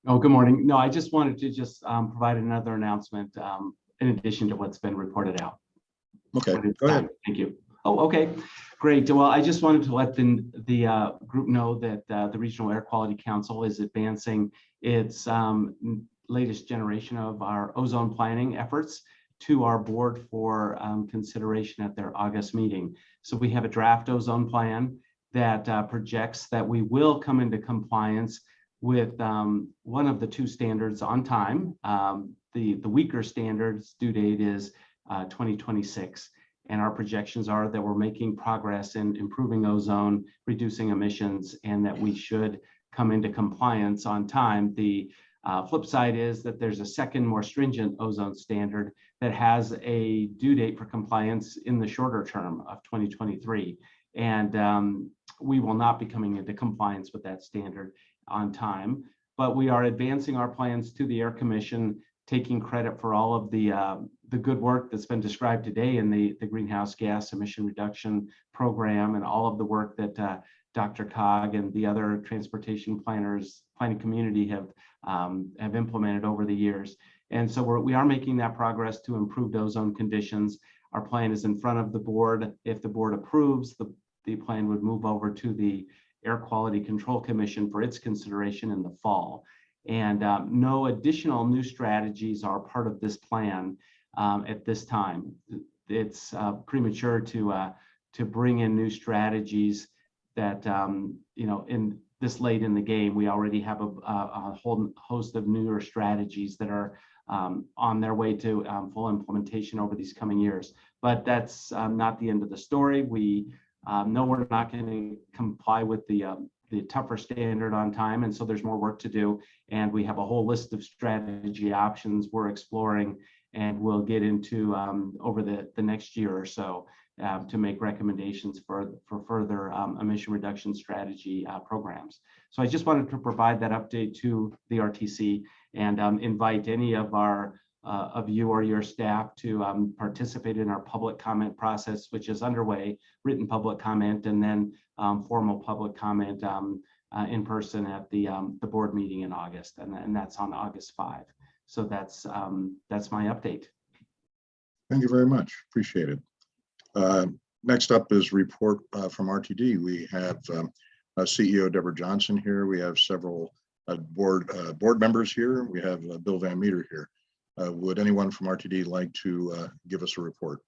Oh, good morning. No, I just wanted to just um, provide another announcement um, in addition to what's been reported out. Okay, go ahead. Thank you. Oh, okay, great. Well, I just wanted to let the, the uh, group know that uh, the Regional Air Quality Council is advancing its um, latest generation of our ozone planning efforts to our board for um, consideration at their August meeting. So we have a draft ozone plan that uh, projects that we will come into compliance with um, one of the two standards on time. Um, the, the weaker standards due date is uh, 2026. And our projections are that we're making progress in improving ozone, reducing emissions, and that we should come into compliance on time. The uh, flip side is that there's a second more stringent ozone standard that has a due date for compliance in the shorter term of 2023. And um, we will not be coming into compliance with that standard on time, but we are advancing our plans to the Air Commission, taking credit for all of the uh, the good work that's been described today in the, the greenhouse gas emission reduction program and all of the work that uh, DRCOG and the other transportation planners, planning community have um, have implemented over the years. And so we're, we are making that progress to improve ozone conditions. Our plan is in front of the board. If the board approves, the, the plan would move over to the Air Quality Control Commission for its consideration in the fall. And um, no additional new strategies are part of this plan um, at this time. It's uh, premature to uh, to bring in new strategies that um, you know in this late in the game. We already have a, a whole host of newer strategies that are um, on their way to um, full implementation over these coming years. But that's um, not the end of the story. We um, know we're not going to comply with the um, the tougher standard on time, and so there's more work to do. And we have a whole list of strategy options we're exploring, and we'll get into um, over the the next year or so uh, to make recommendations for for further um, emission reduction strategy uh, programs. So I just wanted to provide that update to the RTC and um, invite any of our uh, of you or your staff to um, participate in our public comment process, which is underway, written public comment, and then um, formal public comment um, uh, in person at the um, the board meeting in August, and, and that's on August 5. So that's um, that's my update. Thank you very much. Appreciate it. Uh, Next up is report uh, from RTD. We have um, uh, CEO Deborah Johnson here. We have several uh, board uh, board members here. We have Bill Van Meter here. Uh, Would anyone from RTD like to uh, give us a report?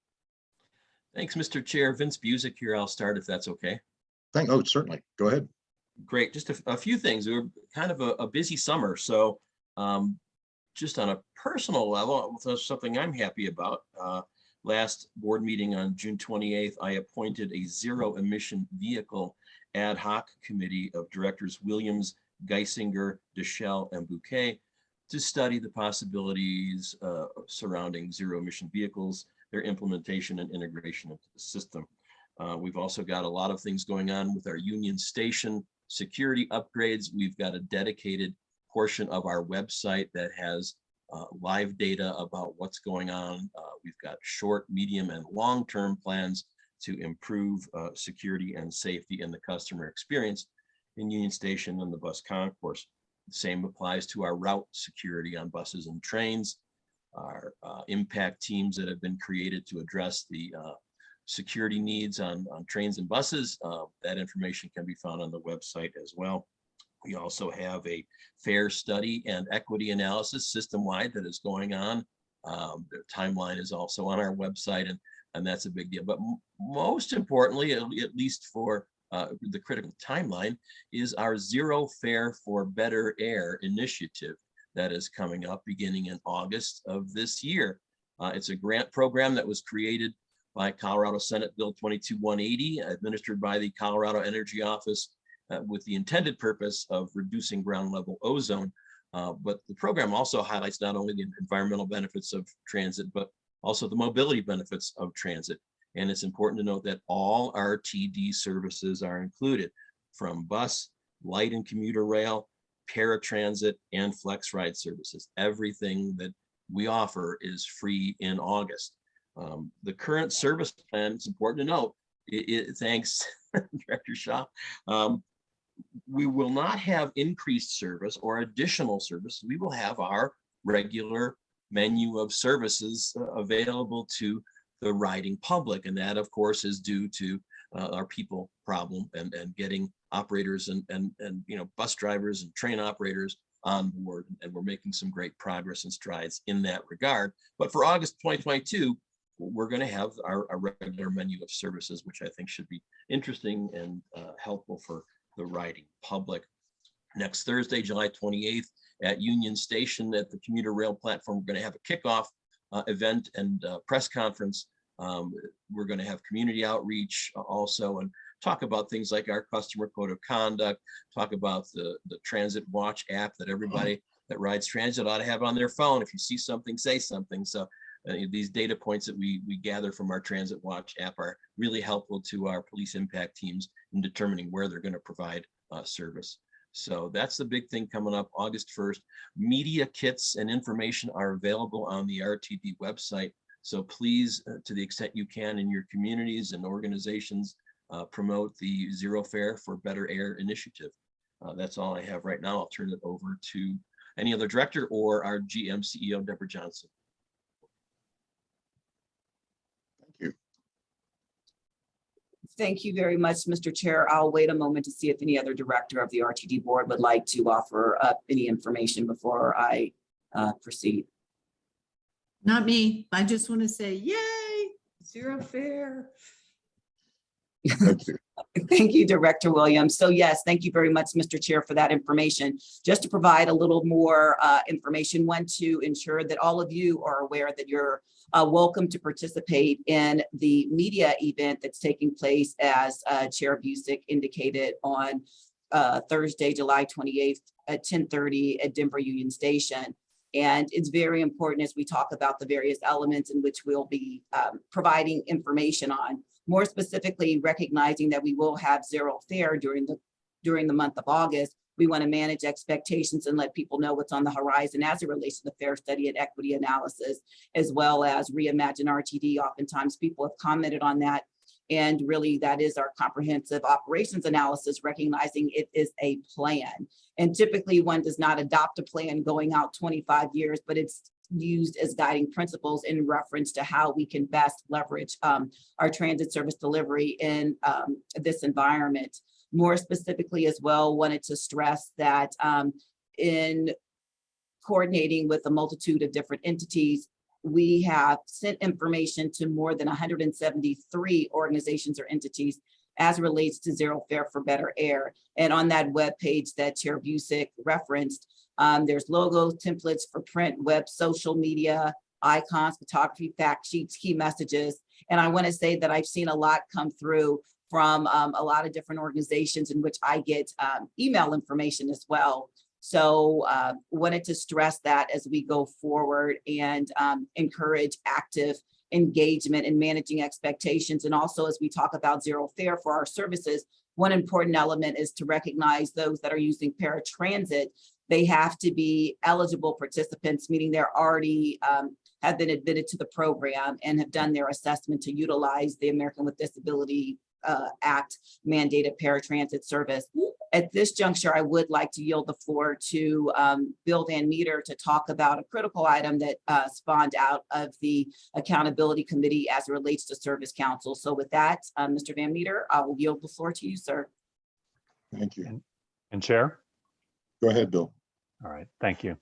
Thanks, Mr. Chair. Vince Buzek here. I'll start if that's okay. Thank, oh, certainly. Go ahead. Great. Just a, a few things. We were kind of a, a busy summer. So um, just on a personal level, that's something I'm happy about. Uh, last board meeting on June 28th, I appointed a zero emission vehicle ad hoc committee of directors Williams, Guissinger, Deschel, and Bouquet to study the possibilities uh, surrounding zero emission vehicles, their implementation and integration into the system. Uh, We've also got a lot of things going on with our Union Station security upgrades. We've got a dedicated portion of our website that has uh, live data about what's going on. Uh, We've got short, medium, and long-term plans to improve uh, security and safety in the customer experience in Union Station and the bus concourse. Same applies to our route security on buses and trains. Our uh, impact teams that have been created to address the uh, security needs on, on trains and buses. uh, That information can be found on the website as well. We also have a fare study and equity analysis system-wide that is going on. Um, The timeline is also on our website and, and that's a big deal. But most importantly, at least for uh, the critical timeline, is our Zero Fare for Better Air initiative that is coming up beginning in August of this year. Uh, It's a grant program that was created by Colorado Senate Bill 22180, administered by the Colorado Energy Office uh, with the intended purpose of reducing ground level ozone. Uh, But the program also highlights not only the environmental benefits of transit, but also the mobility benefits of transit. And it's important to note that all RTD services are included from bus, light and commuter rail, paratransit, and flex ride services. Everything that we offer is free in August. Um, the current service plan, it's important to note, it, it- thanks Director Shaw. um, we will not have increased service or additional service. We will have our regular menu of services uh, available to the riding public. And that, of course, is due to uh, our people problem and, and getting operators and, and, and, you know, bus drivers and train operators on board. And we're making some great progress and strides in that regard. But for August 2022, we're going to have our, our regular menu of services, which I think should be interesting and uh, helpful for the riding public. Next Thursday, July 28th at Union Station at the commuter rail platform, we're going to have a kickoff event and uh, press conference. Um, We're going to have community outreach also and talk about things like our customer code of conduct, talk about the, the Transit Watch app that everybody that rides transit ought to have on their phone. If you see something, say something. So uh, these data points that we, we gather from our Transit Watch app are really helpful to our police impact teams in determining where they're going to provide uh, service. So that's the big thing coming up August 1st. Media kits and information are available on the RTD website. So please, uh, to the extent you can in your communities and organizations, uh, promote the Zero Fare for Better Air initiative. Uh, That's all I have right now. I'll turn it over to any other director or our GM CEO, Deborah Johnson. Thank you. Thank you very much, Mr. Chair. I'll wait a moment to see if any other director of the RTD board would like to offer up any information before I uh, proceed. Not me. I just want to say, yay, zero fare. Thank you. Thank you, Director Williams. So yes, thank you very much, Mr. Chair, for that information. Just to provide a little more uh, information, one, to ensure that all of you are aware that you're uh, welcome to participate in the media event that's taking place as uh, Chair Buzek indicated on uh, Thursday, July 28th at 10:30 at Denver Union Station. And it's very important as we talk about the various elements in which we'll be um, providing information on more specifically recognizing that we will have zero fare during the during the month of August. We want to manage expectations and let people know what's on the horizon as it relates to the fare study and equity analysis, as well as reimagine RTD. Oftentimes people have commented on that. And really that is our comprehensive operations analysis, recognizing it is a plan. And typically one does not adopt a plan going out 25 years, but it's used as guiding principles in reference to how we can best leverage um, our transit service delivery in um, this environment. More specifically as well, wanted to stress that um, in coordinating with a multitude of different entities, we have sent information to more than 173 organizations or entities as relates to zero fare for better air. And on that web page that Chair Buzek referenced, um, there's logos, templates for print, web, social media, icons, photography, fact sheets, key messages. And I want to say that I've seen a lot come through from um, a lot of different organizations in which I get um, email information as well. So uh, wanted to stress that as we go forward and um, encourage active engagement and managing expectations. And also as we talk about zero fare for our services, one important element is to recognize those that are using paratransit. They have to be eligible participants, meaning they're already um, have been admitted to the program and have done their assessment to utilize the American with Disability uh, Act mandated paratransit service. At this juncture, I would like to yield the floor to um, Bill Van Meter to talk about a critical item that uh, spawned out of the Accountability Committee as it relates to Service Council. So with that, um, Mr. Van Meter, I will yield the floor to you, sir. Thank you. And Chair? Go ahead, Bill. All right, thank you.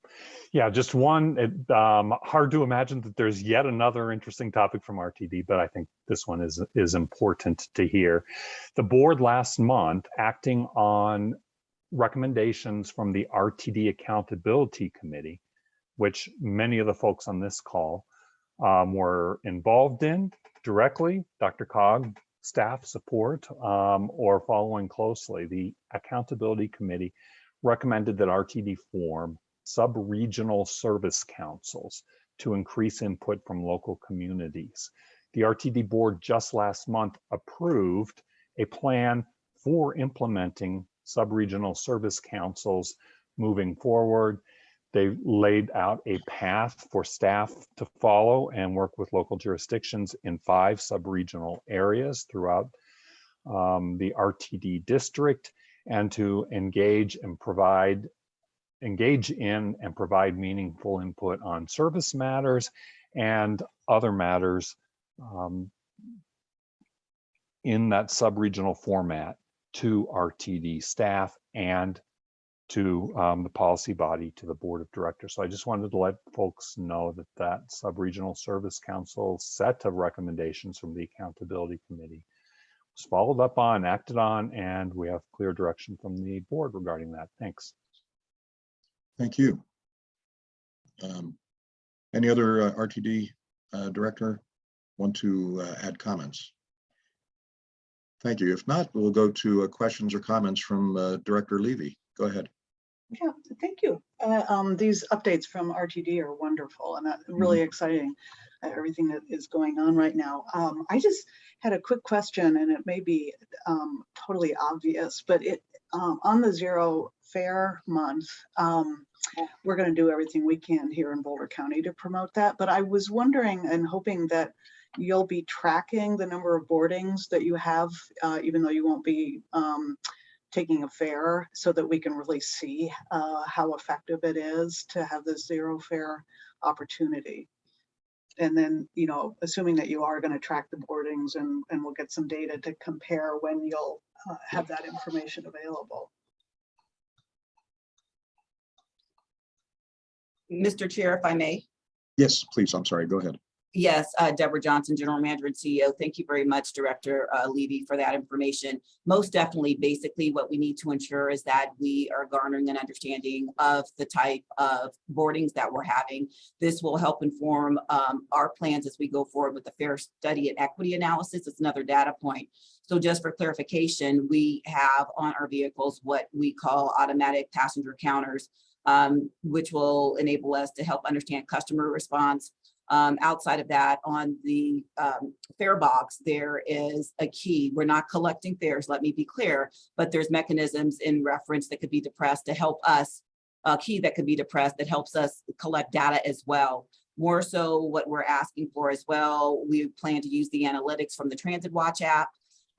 Yeah, just one, it, um, hard to imagine that there's yet another interesting topic from RTD, but I think this one is, is important to hear. The board last month, acting on recommendations from the RTD Accountability Committee, which many of the folks on this call um, were involved in directly, DRCOG, staff support, um, or following closely. The Accountability Committee recommended that RTD form sub-regional service councils to increase input from local communities. The RTD board just last month approved a plan for implementing sub-regional service councils moving forward. They laid out a path for staff to follow and work with local jurisdictions in five sub-regional areas throughout um, the RTD district and to engage and provide engage in and provide meaningful input on service matters and other matters um, in that sub-regional format to RTD staff and to um, the policy body, to the board of directors. So I just wanted to let folks know that that sub-regional service council set of recommendations from the accountability committee was followed up on, acted on, and we have clear direction from the board regarding that. Thanks. Thank you. Um, Any other uh, RTD uh, director want to uh, add comments? Thank you. If not, we'll go to uh, questions or comments from uh, Director Levy. Go ahead. Yeah, thank you. Uh, um, these updates from RTD are wonderful and uh, really exciting, uh, everything that is going on right now. Um, I just had a quick question and it may be um, totally obvious, but it um, on the zero fare month, um, we're going to do everything we can here in Boulder County to promote that. But I was wondering and hoping that you'll be tracking the number of boardings that you have, uh, even though you won't be um, taking a fare so that we can really see uh, how effective it is to have this zero fare opportunity. And then, you know, assuming that you are going to track the boardings and, and we'll get some data to compare when you'll uh, have that information available. Mr. Chair, if I may. Yes, please. I'm sorry. Go ahead. Yes, uh, Debra Johnson, General Manager and CEO. Thank you very much, Director uh, Levy, for that information. Most definitely, basically, what we need to ensure is that we are garnering an understanding of the type of boardings that we're having. This will help inform um, our plans as we go forward with the fare study and equity analysis. It's another data point. So just for clarification, we have on our vehicles what we call automatic passenger counters, um, which will enable us to help understand customer response, um, outside of that, on the um, fare box, there is a key. We're not collecting fares, let me be clear, but there's mechanisms in reference that could be depressed to help us, a key that could be depressed that helps us collect data as well. More so what we're asking for as well, we plan to use the analytics from the Transit Watch app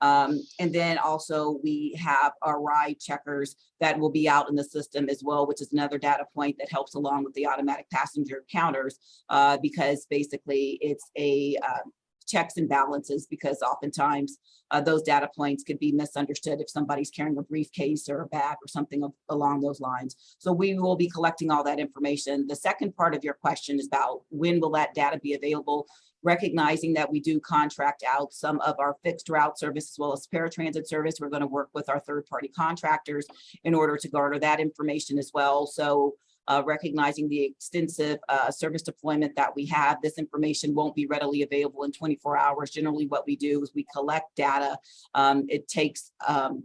um, and then also we have our ride checkers that will be out in the system as well, which is another data point that helps along with the automatic passenger counters uh, because basically it's a uh, checks and balances because oftentimes uh, those data points could be misunderstood if somebody's carrying a briefcase or a bag or something along those lines. So we will be collecting all that information. The second part of your question is about when will that data be available? Recognizing that we do contract out some of our fixed route service as well as paratransit service. We're going to work with our third party contractors in order to garner that information as well. So uh, recognizing the extensive uh, service deployment that we have. This information won't be readily available in 24 hours. Generally, what we do is we collect data. Um, It takes um,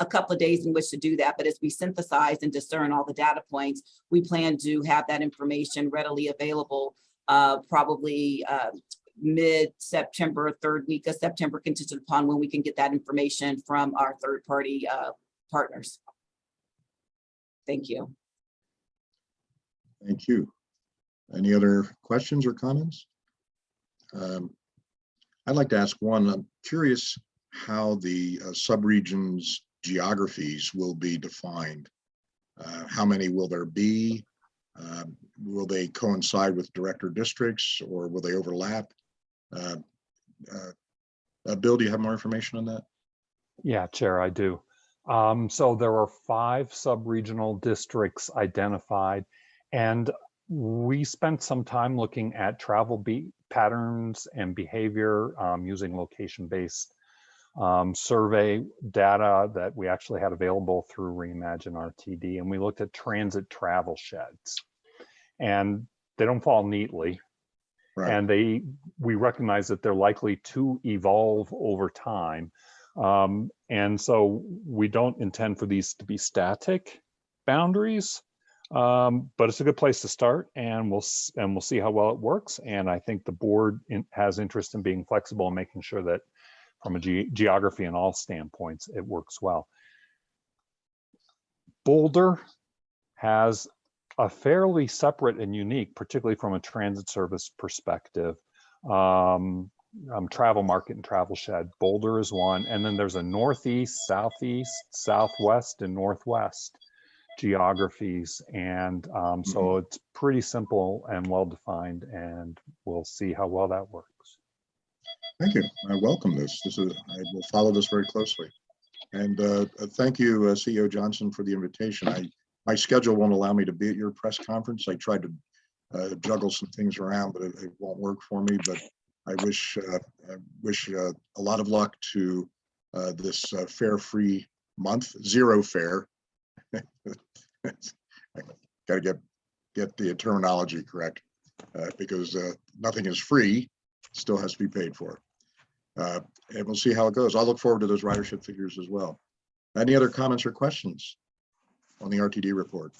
a couple of days in which to do that, but as we synthesize and discern all the data points, we plan to have that information readily available uh, probably uh, mid-September, third week of September, contingent upon when we can get that information from our third-party uh, partners. Thank you. Thank you. Any other questions or comments? Um, I'd like to ask one, I'm curious how the uh, subregions geographies will be defined. Uh, How many will there be? Um, Will they coincide with director districts or will they overlap? Uh, uh, uh, Bill, do you have more information on that? Yeah, Chair, I do. Um, so there are five sub-regional districts identified, and we spent some time looking at travel patterns and behavior um, using location-based um, survey data that we actually had available through Reimagine RTD, and we looked at transit travel sheds. And they don't fall neatly, Right. and they we recognize that they're likely to evolve over time um, and so we don't intend for these to be static boundaries um, but it's a good place to start and we'll and we'll see how well it works and i think the board in, has interest in being flexible and making sure that from a ge- geography and all standpoints it works well boulder has a fairly separate and unique, particularly from a transit service perspective, um, um, travel market and travel shed. Boulder is one, and then there's a northeast, southeast, southwest, and northwest geographies. And um, so it's pretty simple and well defined, and we'll see how well that works. Thank you. I welcome this. This is, I will follow this very closely. And uh, uh, thank you, uh, CEO Johnson, for the invitation. I, my schedule won't allow me to be at your press conference. I tried to uh, juggle some things around, but it, it won't work for me. But I wish, uh, I wish uh, a lot of luck to this uh, fare-free month, zero fare. Got to get, get the terminology correct, because nothing is free, still has to be paid for. Uh, And we'll see how it goes. I'll look forward to those ridership figures as well. Any other comments or questions on the RTD report?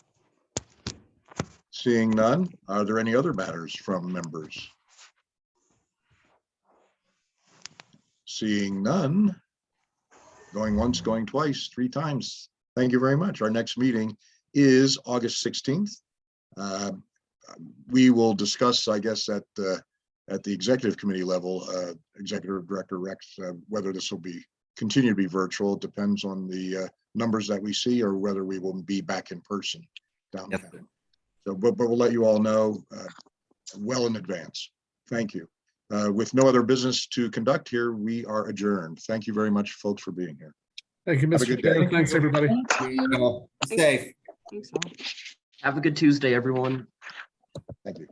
Seeing none, are there any other matters from members? Seeing none, going once, going twice, three times. Thank you very much. Our next meeting is August 16th. Uh, We will discuss, I guess, at the, at the executive committee level, uh, Executive Director Rex, uh, whether this will be, continue to be virtual, It depends on the uh, numbers that we see or whether we will be back in person downtown. So, but, but we'll let you all know uh, well in advance. Thank you. Uh, With no other business to conduct here, we are adjourned. Thank you very much, folks, for being here. Thank you, Have a Mr. good day. Chair. Thanks, everybody. Safe. Thanks all. Have a good Tuesday, everyone. Thank you.